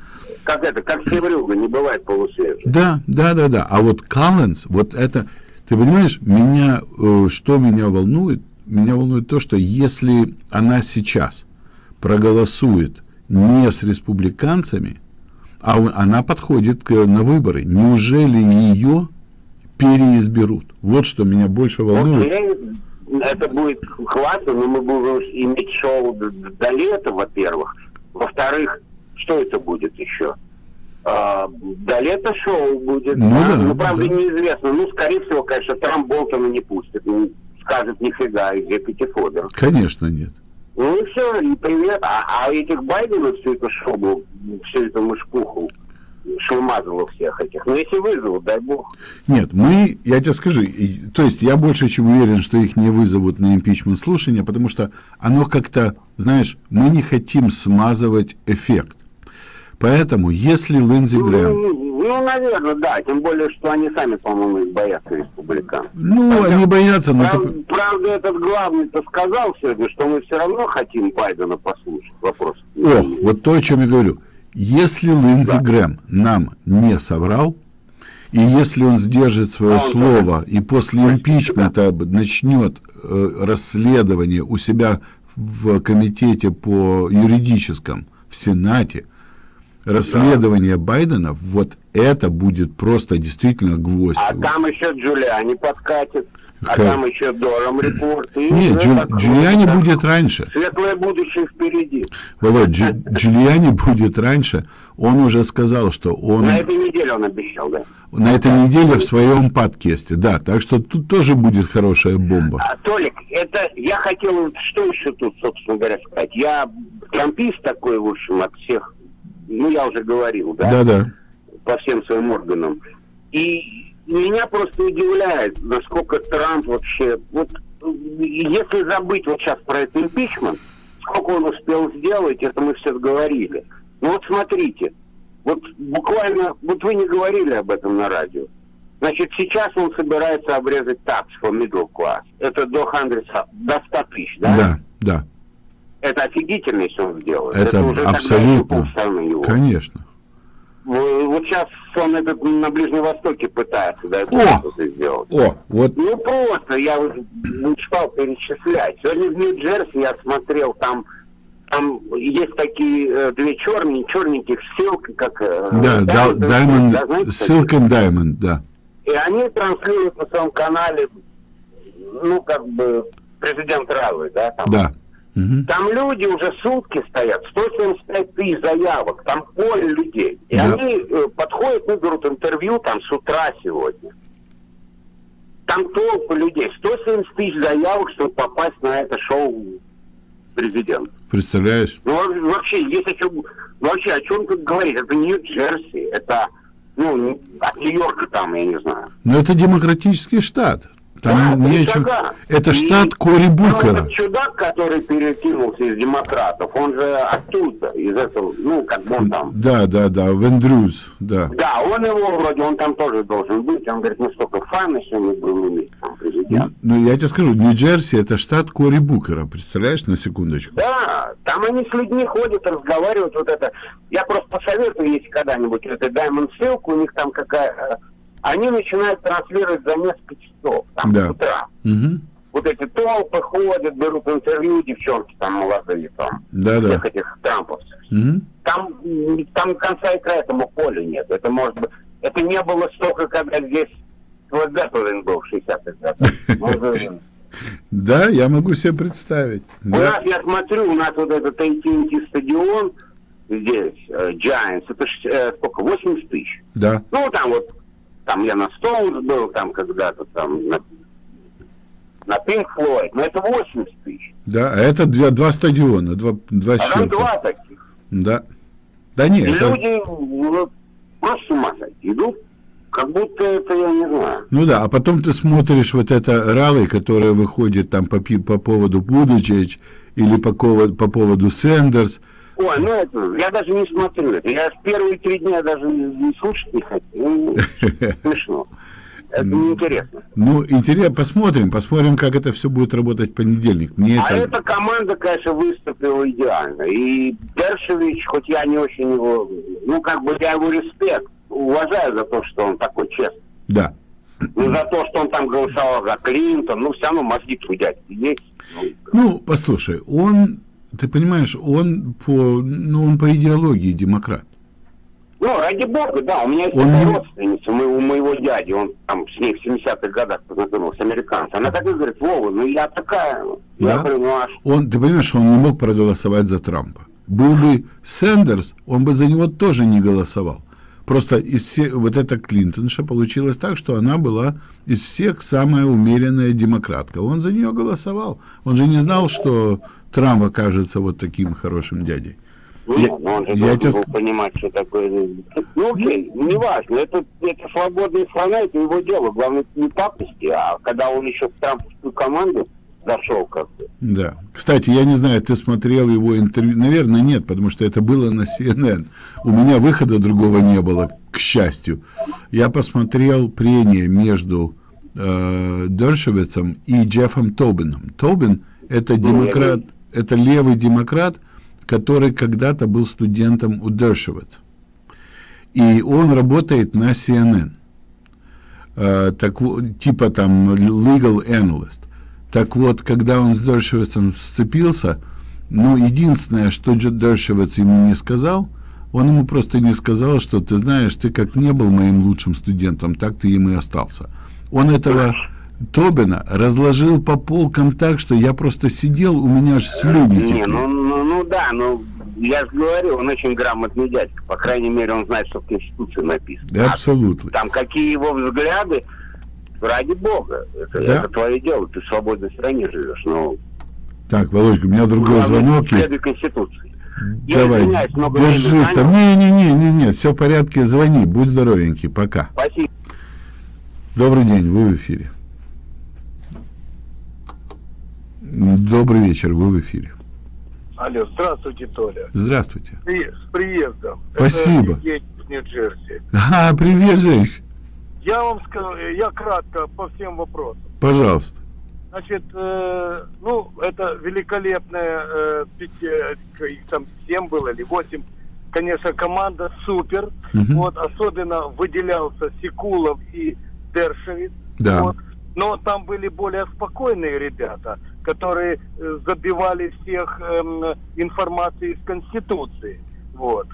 Как это, как Севрюга, не бывает полусвежей. Да, да, да, да. А вот Коллинз, вот это, ты понимаешь, меня, э, что меня волнует? Меня волнует то, что если она сейчас проголосует не с республиканцами, а она подходит на выборы, неужели ее переизберут? Вот что меня больше волнует. Окей, это будет классно, но мы будем иметь шоу до лета, во-первых. Во-вторых, что это будет еще? А, до лета шоу будет. Ну да, ну, правда, да. неизвестно. Ну, скорее всего, конечно, Трамп Болтона не пустит. Ну, скажет нифига, и где Пятифодер. Конечно, нет. Ну и все, и привет. А, а этих Байденов все это шоу, все это мышкуху шумазало всех этих. Ну, если вызовут, дай бог. Нет, мы, я тебе скажу, и- то есть я больше чем уверен, что их не вызовут на импичмент слушания, потому что оно как-то, знаешь, мы не хотим смазывать эффект. Поэтому, если Линдзи Грэм, Ну, ну, наверное, да. Тем более, что они сами, по-моему, их боятся республиканцев. ну, они боятся, но Прав- ты- правда, этот главный-то сказал сегодня, что мы все равно хотим Байдена послушать. Вопрос. О, вот то, о чем я говорю. Если Линдзи Грэм нам не соврал, и если он сдержит свое А он слово и после импичмента начнет э, расследование у себя в комитете по юридическом в Сенате, расследование Байдена, вот это будет просто действительно гвоздь. А там еще Джулиани подкатит. А Как? там еще Дором репорт. И Нет, Джу- так, Джулиани так, будет раньше. Светлое будущее впереди. Володь, Джу- Джулиани будет раньше. Он уже сказал, что он На этой неделе он обещал, да? на этой неделе в своем подкасте. Да, так что тут тоже будет хорошая бомба. А, Толик, это я хотел, что еще тут, собственно говоря, сказать. Я трампист такой, в общем, от всех, ну, я уже говорил, да, Да-да. по всем своим органам. И меня просто удивляет, насколько Трамп вообще, вот, если забыть вот сейчас про этот импичмент, сколько он успел сделать, это мы все говорили. Ну вот смотрите, вот буквально, вот вы не говорили об этом на радио. Значит, сейчас он собирается обрезать tax for middle class. Это до 100, до 100 тысяч, да? Да, да. Это офигительно, если он сделает. Это уже тогда абсолютно. его. Конечно. В- Вот сейчас он этот на Ближнем Востоке пытается, да, что-то сделать. О, вот Ну просто, я уже не стал перечислять. Сегодня в Нью-Джерси я смотрел, там там есть такие э, две черные, черненьких ссылки, как... э, Да, да, Diamond, Diamond, да, знаете, Silk and Diamond, да. И они транслируют на своем канале, ну, как бы, президент Равы, да, там. Да. Мгм. Там люди уже сутки стоят, 175 тысяч заявок, там поле людей. И Да. они э, подходят и берут интервью там с утра сегодня. Там толпы людей, 170 тысяч заявок, чтобы попасть на это шоу президент. Представляешь? Ну, во- вообще, есть о чем, вообще, о чем тут говорить? Это Нью-Джерси, это, ну, от Нью-Йорка там, я не знаю. Но это демократический штат. Там Да, не чем-. Это штат Кори там Букера. чудак, который перекинулся из демократов, он же оттуда, из этого, ну, как бы он там. Да, да, да, Вендрюз, да. Да, он его вроде, он там тоже должен быть. Он говорит, ну столько фана сегодня был иметь там Ну, президент. ну, я тебе скажу, Нью-Джерси это штат Кори Букера, представляешь, на секундочку. Да, там они с людьми ходят, разговаривают, вот это. Я просто посоветую, если когда-нибудь это Diamond ссылку, у них там какая... Они начинают транслировать за несколько часов, там, Да. с утра. Мгм. Вот эти толпы ходят, берут интервью, девчонки там молодые, там, Да-да. всех этих трамповцев. Мгм. Там, там конца и края этому полю нет. Это может быть... Это не было столько, когда здесь вот Гатлин был в 60-х годах. Да, я могу себе представить. У Да. нас, я смотрю, у нас вот этот AT&T стадион здесь, э, Giants, это ж, э, сколько, 80 тысяч. да. Ну, там вот, там я на Стоунс был, там когда-то, там, на, на Pink Floyd, но это 80 тысяч. Да, а это два, два стадиона, два, два А счета. два таких. Да. Да нет, И это- люди ну, просто с ума сойти идут, как будто это, я не знаю. ну да, а потом ты смотришь вот это ралли, которое выходит там по, по поводу Будучич или по, по поводу Сендерс. Ой, ну это, я даже не смотрю это. Я в первые три дня даже не, слушать не хотел. Ну, смешно. Это неинтересно. Ну, интересно, посмотрим, посмотрим, как это все будет работать в понедельник. Мне А это... эта команда, конечно, выступила идеально. И Дершевич, хоть я не очень его, ну, как бы я его респект, уважаю за то, что он такой честный. Да. Ну, за то, что он там голосовал за Клинтон, ну, все равно мозги у дядьки есть. Ну, послушай, он, ты понимаешь, он по, ну, он по идеологии демократ. Ну, ради бога, да, у меня есть Он не- родственница, мы- у моего дяди, он там с ней в 70-х годах познакомился, американца. Она так и говорит, Вова, ну я такая. Да? Я говорю, ну а? Он, ты понимаешь, он не мог проголосовать за Трампа. Был бы Сендерс, он бы за него тоже не голосовал. Просто из все, вот эта Клинтонша получилось так, что она была из всех самая умеренная демократка. Он за нее голосовал. Он же не знал, что Трамп окажется вот таким хорошим дядей. Ну, Я- ну, он же я должен тебя понимать, что такое. Ну, окей, неважно, это, это свободная страна, это его дело. Главное, не пакости, а когда он еще в трамповскую команду зашел как-то. Да. Кстати, я не знаю, ты смотрел его интервью. Наверное, нет, потому что это было на CNN. У меня выхода другого не было, к счастью. Я посмотрел прение между э, Дершевицем и Джеффом Тобином. Тобин – это демократ, это левый демократ, который когда-то был студентом у Дершевица. И он работает на CNN. Э, так, типа там legal analyst. Так вот, когда он с Дершевицем сцепился, ну, единственное, что Дершевиц ему не сказал, Он ему просто не сказал, что ты знаешь, ты как не был моим лучшим студентом, так ты им и остался. Он этого Тобина разложил по полкам так, что я просто сидел, у меня аж слюни Не, текли. ну, ну, ну да, ну я же говорю, он очень грамотный дядька. По крайней мере, он знает, что в Конституции написано. Да, А абсолютно. там какие его взгляды, ради бога, это, Да. это твое дело, ты в свободной стране живешь, но Так, Володька, у меня другой главное, звонок есть. Конституции. Я Давай, держись там. Не-не-не, все в порядке, звони, будь здоровенький, пока. Спасибо. Добрый день, вы в эфире. Добрый вечер, вы в эфире. Алло, здравствуйте, Толя. Здравствуйте. С приездом. Спасибо. Это Нью-Джерси. А, привет, Женщина. Я вам скажу, я кратко по всем вопросам. Пожалуйста. Значит, э, ну, это великолепная, э, пяти- э, их там семь было или восемь. Конечно, команда супер. Мгм. Вот, особенно выделялся Секулов и Дершевиц. Да. Вот. Но там были более спокойные ребята, которые э, забивали всех эм, информацией из Конституции. Вот.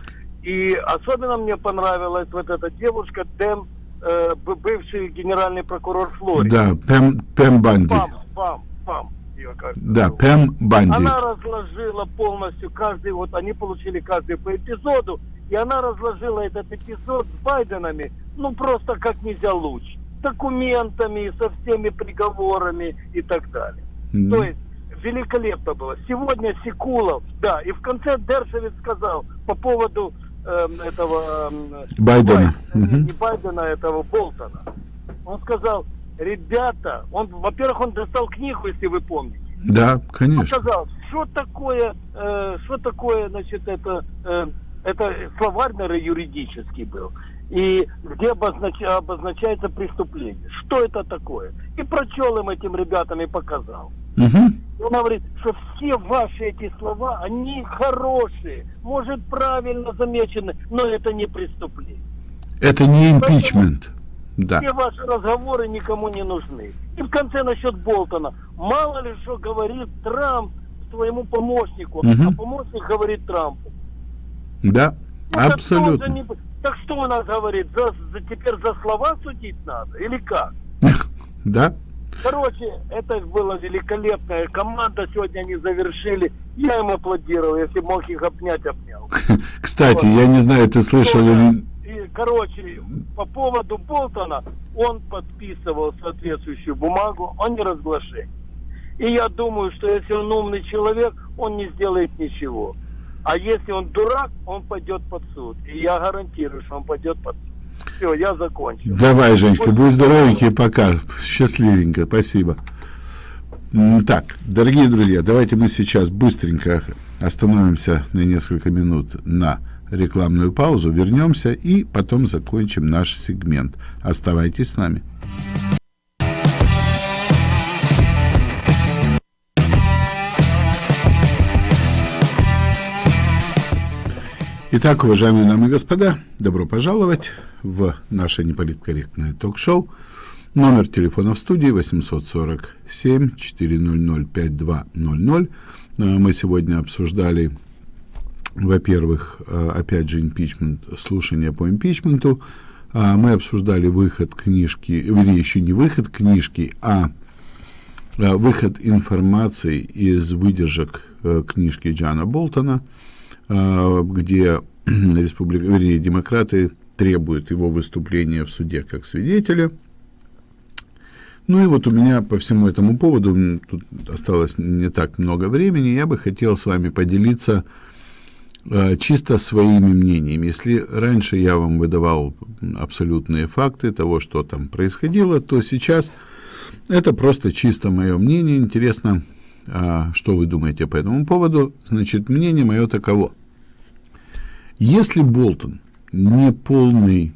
И особенно мне понравилась вот эта девушка Дэм, э, бывший генеральный прокурор Флориды. Да, Пэм, Пэм Банди. Пам, пам, пам. как Да, зовут. Пэм Банди. Она разложила полностью каждый, вот они получили каждый по эпизоду, и она разложила этот эпизод с Байденами, ну просто как нельзя лучше. Документами, со всеми приговорами и так далее. Мгм. То есть великолепно было. Сегодня Секулов, да, и в конце Дершевец сказал по поводу эм, этого... эм, Байдена. Бай- Мгм. Не Байдена, а этого Болтона. Он сказал, ребята, он, во-первых, он достал книгу, если вы помните. Да, Он конечно. сказал, что такое, э, что такое, значит, это, э, это словарь, наверное, юридический был. И где обознач- обозначается преступление. Что это такое? И прочел им этим ребятам и показал. Мгм. Он говорит, что все ваши эти слова, они хорошие, может, правильно замечены, но это не преступление. Это не импичмент. Да. Все ваши разговоры никому не нужны. И в конце насчет Болтона. Мало ли что говорит Трамп своему помощнику, Мгм. а помощник говорит Трампу. Да, Ну, так абсолютно. не- Так что у нас говорит? За, за- теперь за слова судить надо? Или как? Да. Короче, это была великолепная команда. Сегодня они завершили. Я им аплодировал. Если мог их обнять, обнял. Кстати, я не знаю, ты слышал или... И, короче, по поводу Болтона, он подписывал соответствующую бумагу о неразглашении. И я думаю, что если он умный человек, он не сделает ничего. А если он дурак, он пойдет под суд. И я гарантирую, что он пойдет под суд. Все, я закончил. Давай, Женечка, будь здоровенький, пока. Счастливенько, спасибо. Так, дорогие друзья, давайте мы сейчас быстренько остановимся на несколько минут на рекламную паузу, вернемся и потом закончим наш сегмент. Оставайтесь с нами. Итак, уважаемые дамы и господа, добро пожаловать в наше неполиткорректное ток-шоу. Номер телефона в студии 847-400-5200. Э, Мы сегодня обсуждали, во-первых, э, опять же, импичмент, слушание по импичменту. А Мы обсуждали выход книжки, вернее, еще не выход книжки, а э, выход информации из выдержек э, книжки Джана Болтона, э, где республика, вернее, демократы требуют его выступления в суде как свидетеля. Ну и вот у меня по всему этому поводу, тут осталось не так много времени, я бы хотел с вами поделиться э, чисто своими мнениями. Если раньше я вам выдавал абсолютные факты того, что там происходило, то сейчас это просто чисто мое мнение. Интересно, а, что вы думаете по этому поводу. Значит, мнение мое таково. Если Болтон не полный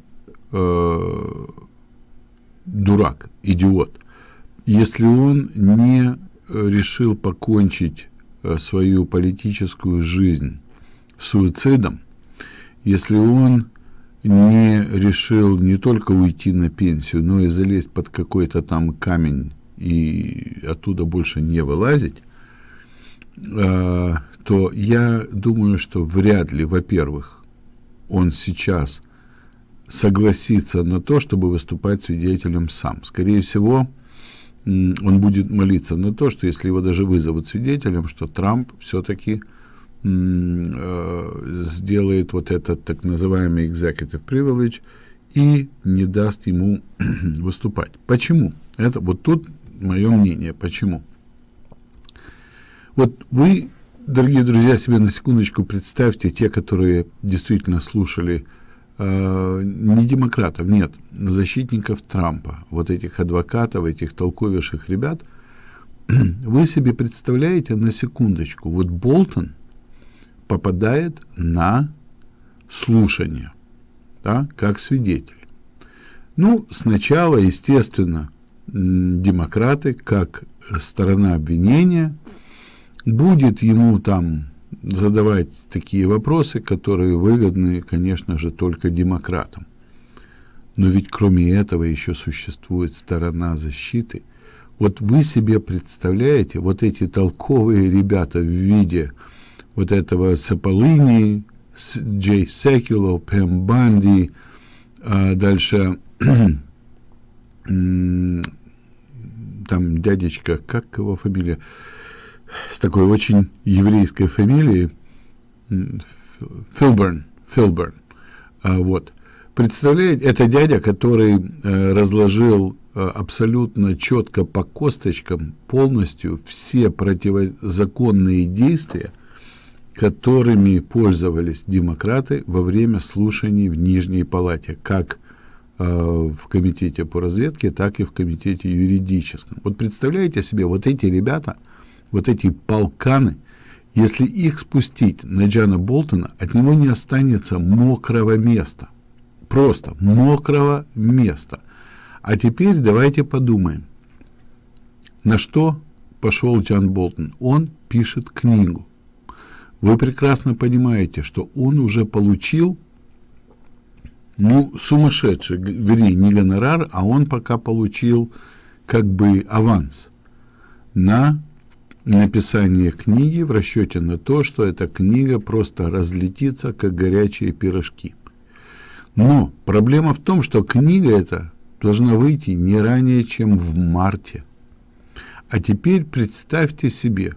э, дурак, идиот, если он не решил покончить э, свою политическую жизнь суицидом, если он не решил не только уйти на пенсию, но и залезть под какой-то там камень и оттуда больше не вылазить, э, то я думаю, что вряд ли, во-первых, он сейчас согласится на то, чтобы выступать свидетелем сам. Скорее всего, он будет молиться на то, что если его даже вызовут свидетелем, что Трамп все-таки э, сделает вот этот так называемый executive privilege и не даст ему выступать. Почему? Это вот тут мое мнение. Почему? Вот вы, дорогие друзья, себе на секундочку представьте, те, которые действительно слушали э, не демократов, нет, защитников Трампа, вот этих адвокатов, этих толковейших ребят, вы себе представляете на секундочку, вот Болтон попадает на слушание, да, как свидетель. Ну, сначала, естественно, демократы, как сторона обвинения, будет ему там задавать такие вопросы, которые выгодны, конечно же, только демократам. Но ведь кроме этого еще существует сторона защиты. Вот вы себе представляете, вот эти толковые ребята в виде вот этого Саполини, Джей Секуло, Пэм Банди, а дальше там дядечка, как его фамилия, с такой очень еврейской фамилией, Филберн, Филберн, а, вот. Представляете, это дядя, который э, разложил э, абсолютно четко по косточкам полностью все противозаконные действия, которыми пользовались демократы во время слушаний в Нижней Палате, как э, в комитете по разведке, так и в комитете юридическом. Вот представляете себе, вот эти ребята – вот эти полканы, если их спустить на Джана Болтона, от него не останется мокрого места. Просто мокрого места. А теперь давайте подумаем, на что пошел Джан Болтон. Он пишет книгу. Вы прекрасно понимаете, что он уже получил ну, сумасшедший, вернее, не гонорар, а он пока получил как бы аванс на написание книги в расчете на то, что эта книга просто разлетится, как горячие пирожки. Но проблема в том, что книга эта должна выйти не ранее, чем в марте. А теперь представьте себе,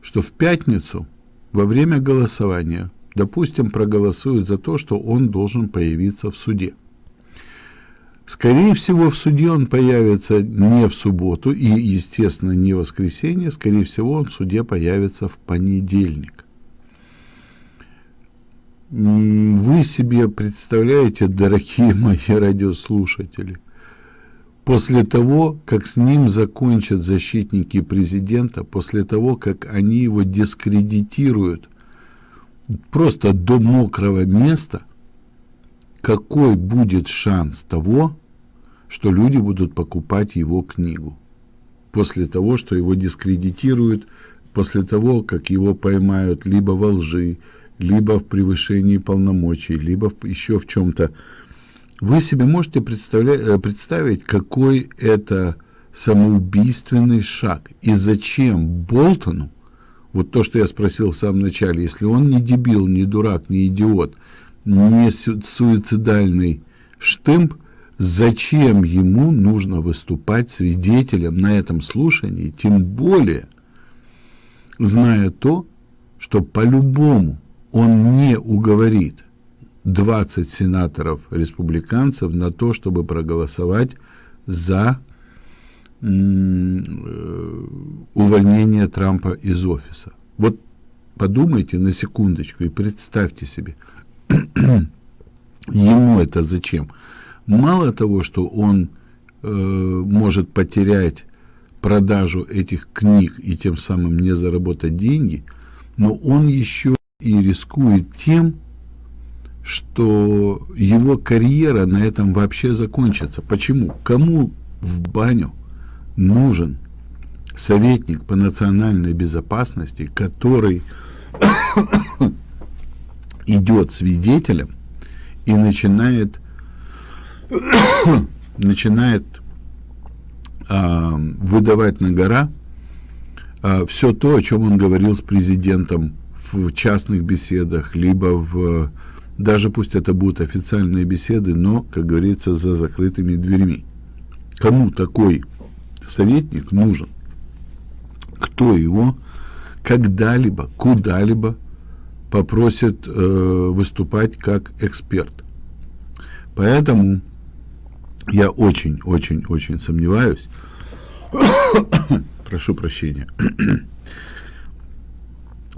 что в пятницу во время голосования, допустим, проголосуют за то, что он должен появиться в суде. Скорее всего, в суде он появится не в субботу и, естественно, не в воскресенье. Скорее всего, он в суде появится в понедельник. Вы себе представляете, дорогие мои радиослушатели, после того, как с ним закончат защитники президента, после того, как они его дискредитируют просто до мокрого места, какой будет шанс того, что люди будут покупать его книгу после того, что его дискредитируют, после того, как его поймают либо во лжи, либо в превышении полномочий, либо в, еще в чем-то. Вы себе можете э, представить, какой это самоубийственный шаг. И зачем Болтону, вот то, что я спросил в самом начале, если он не дебил, не дурак, не идиот, не суицидальный штымп, зачем ему нужно выступать свидетелем на этом слушании, тем более зная то, что по-любому он не уговорит 20 сенаторов-республиканцев на то, чтобы проголосовать за э, увольнение Трампа из офиса. Вот подумайте на секундочку и представьте себе, ему это зачем? Мало того, что он э, может потерять продажу этих книг и тем самым не заработать деньги, но он еще и рискует тем, что его карьера на этом вообще закончится. Почему? Кому в баню нужен советник по национальной безопасности, который идет свидетелем и начинает начинает э, выдавать на гора э, все то, о чем он говорил с президентом в частных беседах, либо в даже пусть это будут официальные беседы, но, как говорится, за закрытыми дверьми. Кому такой советник нужен? Кто его когда-либо, куда-либо попросит э, выступать как эксперт? Поэтому я очень-очень-очень сомневаюсь, прошу прощения,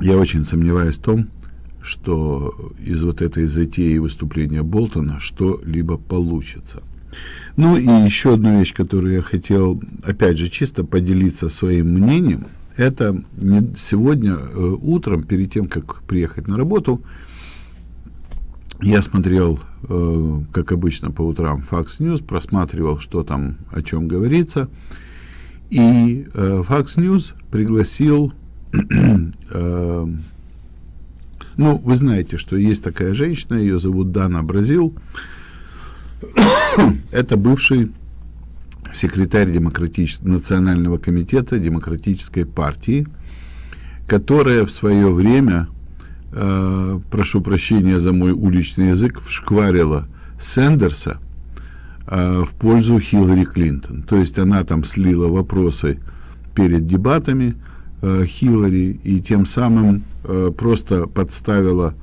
я очень сомневаюсь в том, что из вот этой затеи выступления Болтона что-либо получится. Ну и еще одну вещь, которую я хотел, опять же, чисто поделиться своим мнением, это сегодня э, утром, перед тем, как приехать на работу, я смотрел, э, как обычно по утрам, Fox News, просматривал, что там, о чем говорится, и э, Fox News пригласил ну, вы знаете, что есть такая женщина, ее зовут Дана Бразил. Это бывший секретарь демократического национального комитета демократической партии, которая в свое время, э, прошу прощения за мой уличный язык, вшкварила Сэндерса э, в пользу Хиллари Клинтон. То есть она там слила вопросы перед дебатами э, Хиллари и тем самым Э, просто подставила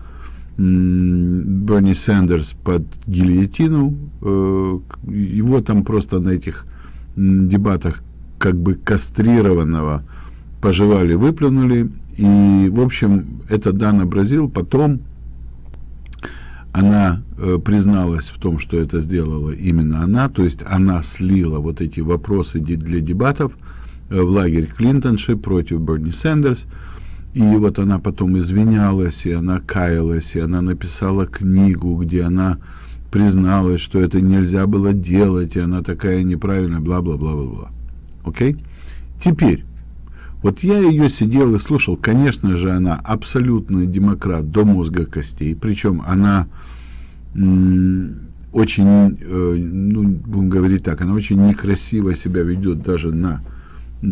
Берни Сандерс под гильотину. Э, его там просто на этих дебатах как бы кастрированного пожевали, выплюнули. И, в общем, это Дана Бразил потом она э, призналась в том, что это сделала именно она, то есть она слила вот эти вопросы для дебатов э, в лагерь Клинтонши против Берни Сандерс. И вот она потом извинялась, и она каялась, и она написала книгу, где она призналась, что это нельзя было делать, и она такая неправильная, бла-бла-бла-бла-бла. Окей? Теперь, вот я ее сидел и слушал, конечно же, она абсолютный демократ до мозга костей, причем она очень, э, ну, будем говорить так, она очень некрасиво себя ведет даже на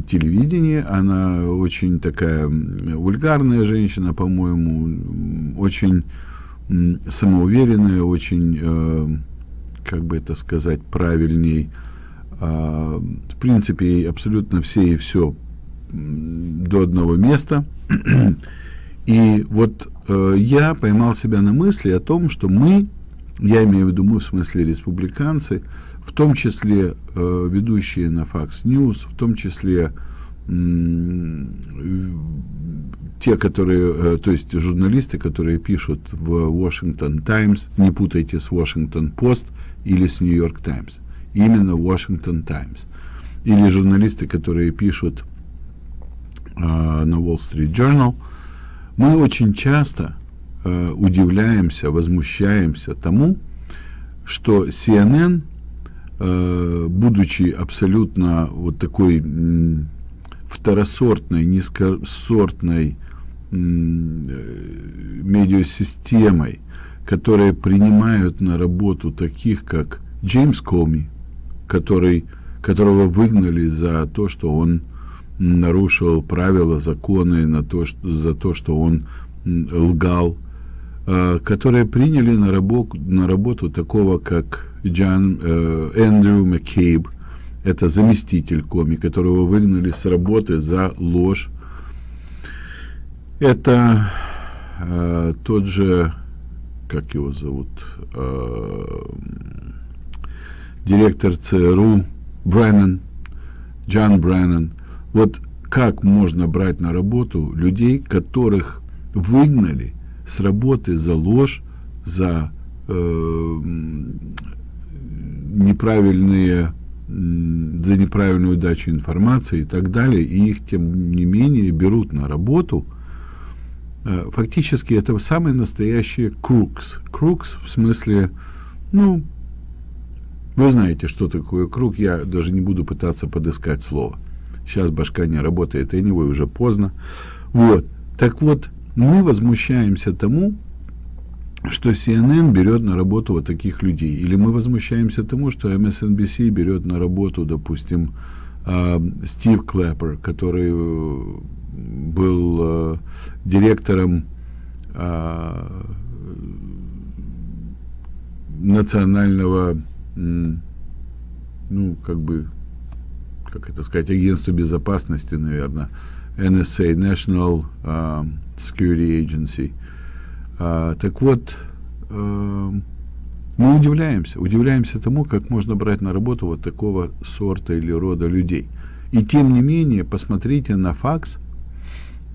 телевидении. Она очень такая вульгарная женщина, по-моему, очень самоуверенная, очень, э, как бы это сказать правильней. Э, в принципе, абсолютно все и все до одного места. И вот э, я поймал себя на мысли о том, что мы, я имею в виду мы в смысле республиканцы, в том числе э, ведущие на Fox News, в том числе те, которые, э, то есть журналисты, которые пишут в Washington Times, не путайте с Washington Post или с New York Times, именно Washington Times, или журналисты, которые пишут э, на Wall Street Journal, мы очень часто э, удивляемся, возмущаемся тому, что CNN Э, будучи абсолютно вот такой второсортной, низкосортной э, медиасистемой, которые принимают на работу таких, как Джеймс Коми, который, которого выгнали за то, что он нарушил правила, законы, на то, что, за то, что он лгал, э, которые приняли на работу, на работу такого, как Джан э, Эндрю Маккейб, это заместитель коми, которого выгнали с работы за ложь. Это э, тот же, как его зовут, э, директор ЦРУ Бреннан, Джан Бреннан. Вот как можно брать на работу людей, которых выгнали с работы за ложь, за э, неправильные за неправильную дачу информации и так далее, и их, тем не менее, берут на работу, э, фактически это самые настоящие крукс. Крукс в смысле, ну, вы знаете, что такое круг, я даже не буду пытаться подыскать слово. Сейчас башка не работает, anyway, уже поздно. Вот. Так вот, мы возмущаемся тому, что CNN берет на работу вот таких людей. Или мы возмущаемся тому, что MSNBC берет на работу, допустим, а, Стив Клэппер, который э, был э, директором а, национального, ну, как бы, как это сказать, агентства безопасности, наверное, NSA, National uh, Security Agency. Uh, так вот, uh, мы удивляемся, удивляемся тому, как можно брать на работу вот такого сорта или рода людей. И тем не менее, посмотрите на факс,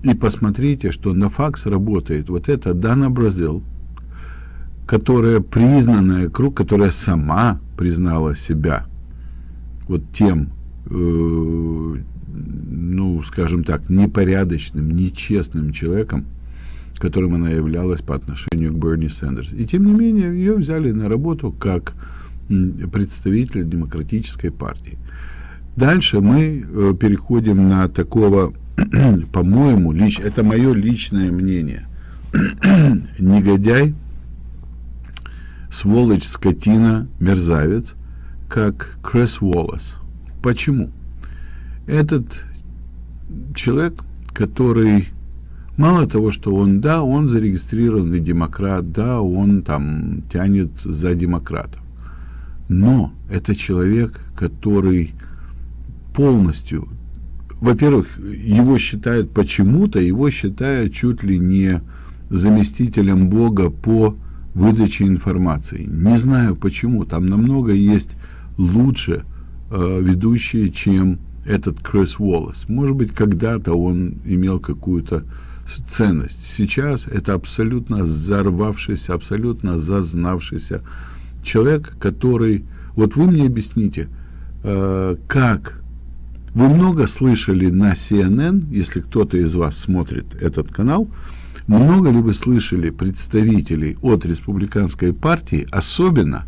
и посмотрите, что на факс работает вот эта Дана Бразил, которая признанная круг, которая сама признала себя вот тем, э, ну, скажем так, непорядочным, нечестным человеком, которым она являлась по отношению к Берни Сандерс. И тем не менее, ее взяли на работу как представителя демократической партии. Дальше мы э, переходим на такого, по-моему, лич, это мое личное мнение, негодяй, сволочь, скотина, мерзавец, как Крис Уоллес. Почему? Этот человек, который Мало того, что он, да, он зарегистрированный демократ, да, он там тянет за демократов. Но это человек, который полностью, во-первых, его считают почему-то, его считают чуть ли не заместителем Бога по выдаче информации. Не знаю почему, там намного есть лучше э, ведущие, чем этот Крис Уоллес. Может быть, когда-то он имел какую-то ценность. Сейчас это абсолютно взорвавшийся, абсолютно зазнавшийся человек, который... Вот вы мне объясните, э, как... Вы много слышали на CNN, если кто-то из вас смотрит этот канал, много ли вы слышали представителей от республиканской партии, особенно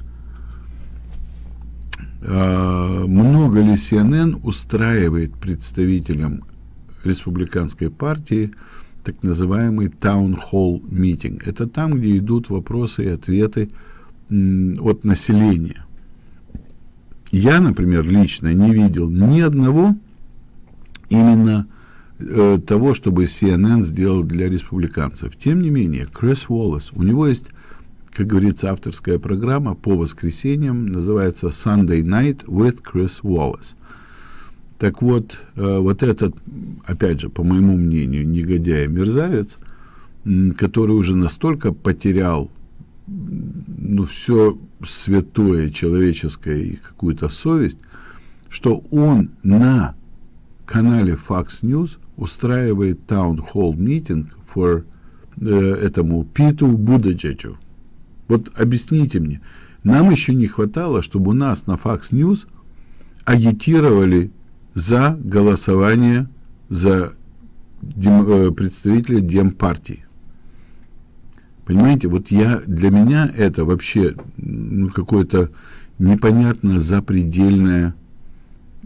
э, много ли CNN устраивает представителям республиканской партии так называемый Meeting. Это там, где идут вопросы и ответы от населения. Я, например, лично не видел ни одного именно э, того, чтобы CNN сделал для республиканцев. Тем не менее, Крис Уоллес, у него есть, как говорится, авторская программа по воскресеньям, называется Sunday Night with Chris Wallace. Так вот, э, вот этот, опять же, по моему мнению, негодяй мерзавец, который уже настолько потерял ну, все святое человеческое и какую-то совесть, что он на канале Fox News устраивает Town Hall Meeting for э, этому Питу Будаджеджу. Вот объясните мне, нам еще не хватало, чтобы у нас на Fox News агитировали за голосование за дем, э, представителя Демпартии. Понимаете, вот я, для меня это вообще ну, какое-то непонятно запредельная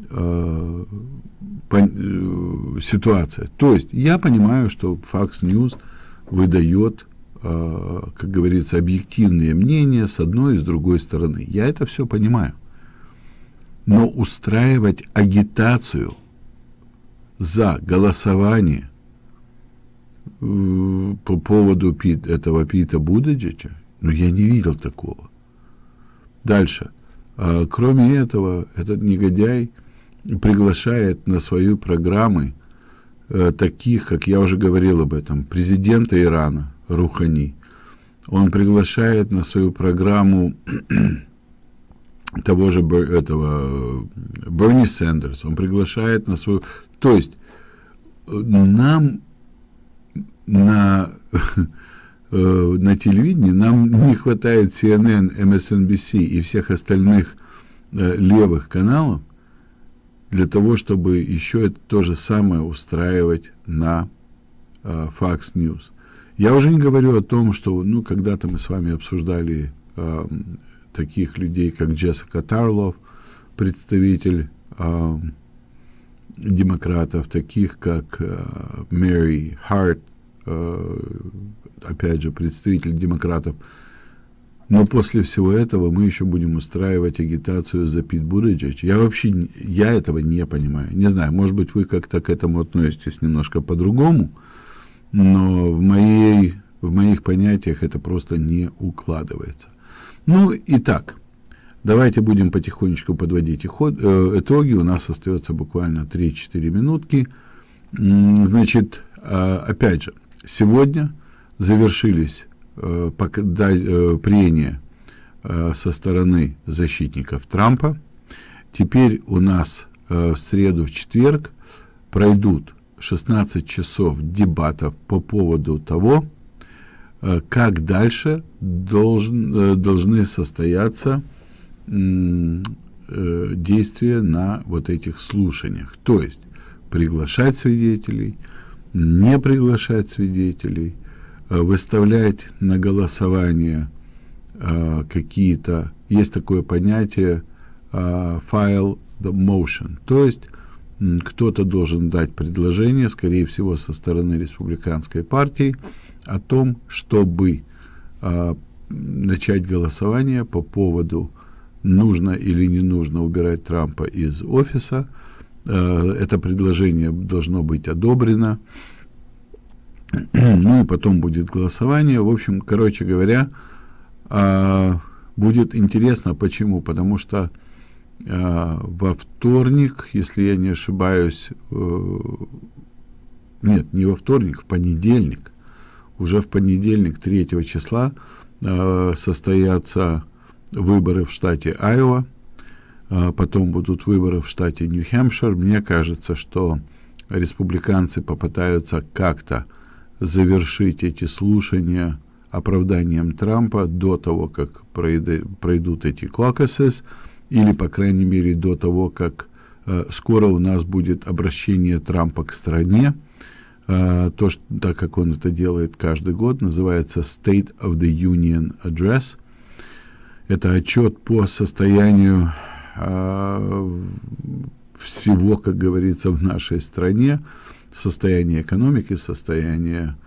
э, по, э, ситуация. То есть я понимаю, что Fox News выдает, э, как говорится, объективные мнения с одной и с другой стороны. Я это все понимаю но устраивать агитацию за голосование э, по поводу этого Пита Будеджича, ну, я не видел такого. Дальше. А, кроме этого, этот негодяй приглашает на свою программы э, таких, как я уже говорил об этом, президента Ирана Рухани. Он приглашает на свою программу того же этого Берни Сандерс, он приглашает на свою... То есть нам на, на телевидении нам не хватает CNN, MSNBC и всех остальных э, левых каналов для того, чтобы еще это то же самое устраивать на э, Fox News. Я уже не говорю о том, что, ну, когда-то мы с вами обсуждали э, таких людей, как Джессика Тарлов, представитель э, демократов, таких как э, Мэри Харт, э, опять же, представитель демократов. Но после всего этого мы еще будем устраивать агитацию за Пит Буриджич. Я вообще, я этого не понимаю. Не знаю, может быть, вы как-то к этому относитесь немножко по-другому, но в, моей, в моих понятиях это просто не укладывается. Ну, и так, давайте будем потихонечку подводить э, итоги. У нас остается буквально 3-4 минутки. Значит, а, опять же, сегодня завершились э, э, прения со стороны защитников Трампа. Теперь у нас в среду, в четверг пройдут 16 часов дебатов по поводу того, как дальше должен, э, должны состояться э, действия на вот этих слушаниях. То есть приглашать свидетелей, не приглашать свидетелей, выставлять на голосование какие-то, есть такое понятие file the motion, то есть кто-то должен дать предложение, скорее всего, со стороны республиканской партии, о том, чтобы э, начать голосование по поводу нужно или не нужно убирать Трампа из офиса. Э, это предложение должно быть одобрено. ну и потом будет голосование. В общем, короче говоря, э, будет интересно. Почему? Потому что э, во вторник, если я не ошибаюсь, э, нет, не во вторник, в понедельник, уже в понедельник, 3 числа, э, состоятся выборы в штате Айова, э, потом будут выборы в штате Нью-Хэмпшир. Мне кажется, что республиканцы попытаются как-то завершить эти слушания оправданием Трампа до того, как пройдут эти caucuses, или, по крайней мере, до того, как э, скоро у нас будет обращение Трампа к стране, то, что, так как он это делает каждый год, называется State of the Union Address. Это отчет по состоянию э, всего, как говорится, в нашей стране, состояние экономики, состояние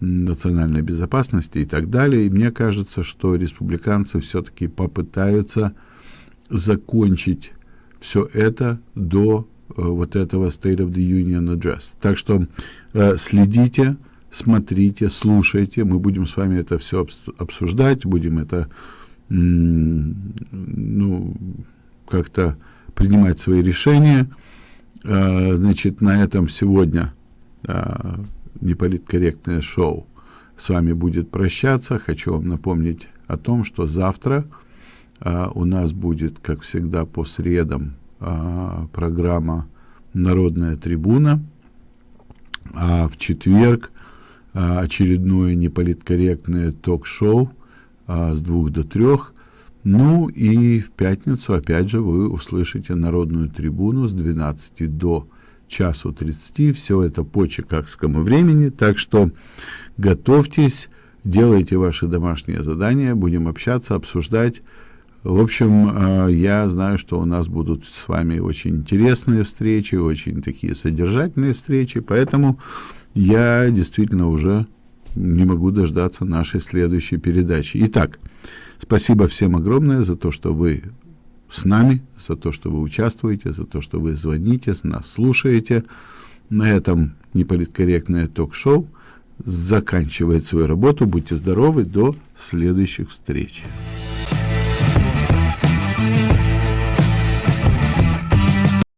национальной безопасности и так далее. И мне кажется, что республиканцы все-таки попытаются закончить все это до Э, вот этого State of the Union Address. Так что следите, смотрите, слушайте. Мы будем с вами это все обсуждать, будем это ну, как-то принимать свои решения. Э, значит, на этом сегодня э, неполиткорректное шоу с вами будет прощаться. Хочу вам напомнить о том, что завтра э, у нас будет, как всегда, по средам программа «Народная трибуна», а в четверг а, очередное неполиткорректное ток-шоу а, с двух до трех. Ну и в пятницу, опять же, вы услышите «Народную трибуну» с 12 до часу 30. Все это по чикагскому времени, так что готовьтесь, делайте ваши домашние задания, будем общаться, обсуждать в общем, э, я знаю, что у нас будут с вами очень интересные встречи, очень такие содержательные встречи, поэтому я действительно уже не могу дождаться нашей следующей передачи. Итак, спасибо всем огромное за то, что вы с нами, за то, что вы участвуете, за то, что вы звоните, нас слушаете. На этом неполиткорректное ток-шоу заканчивает свою работу. Будьте здоровы, до следующих встреч.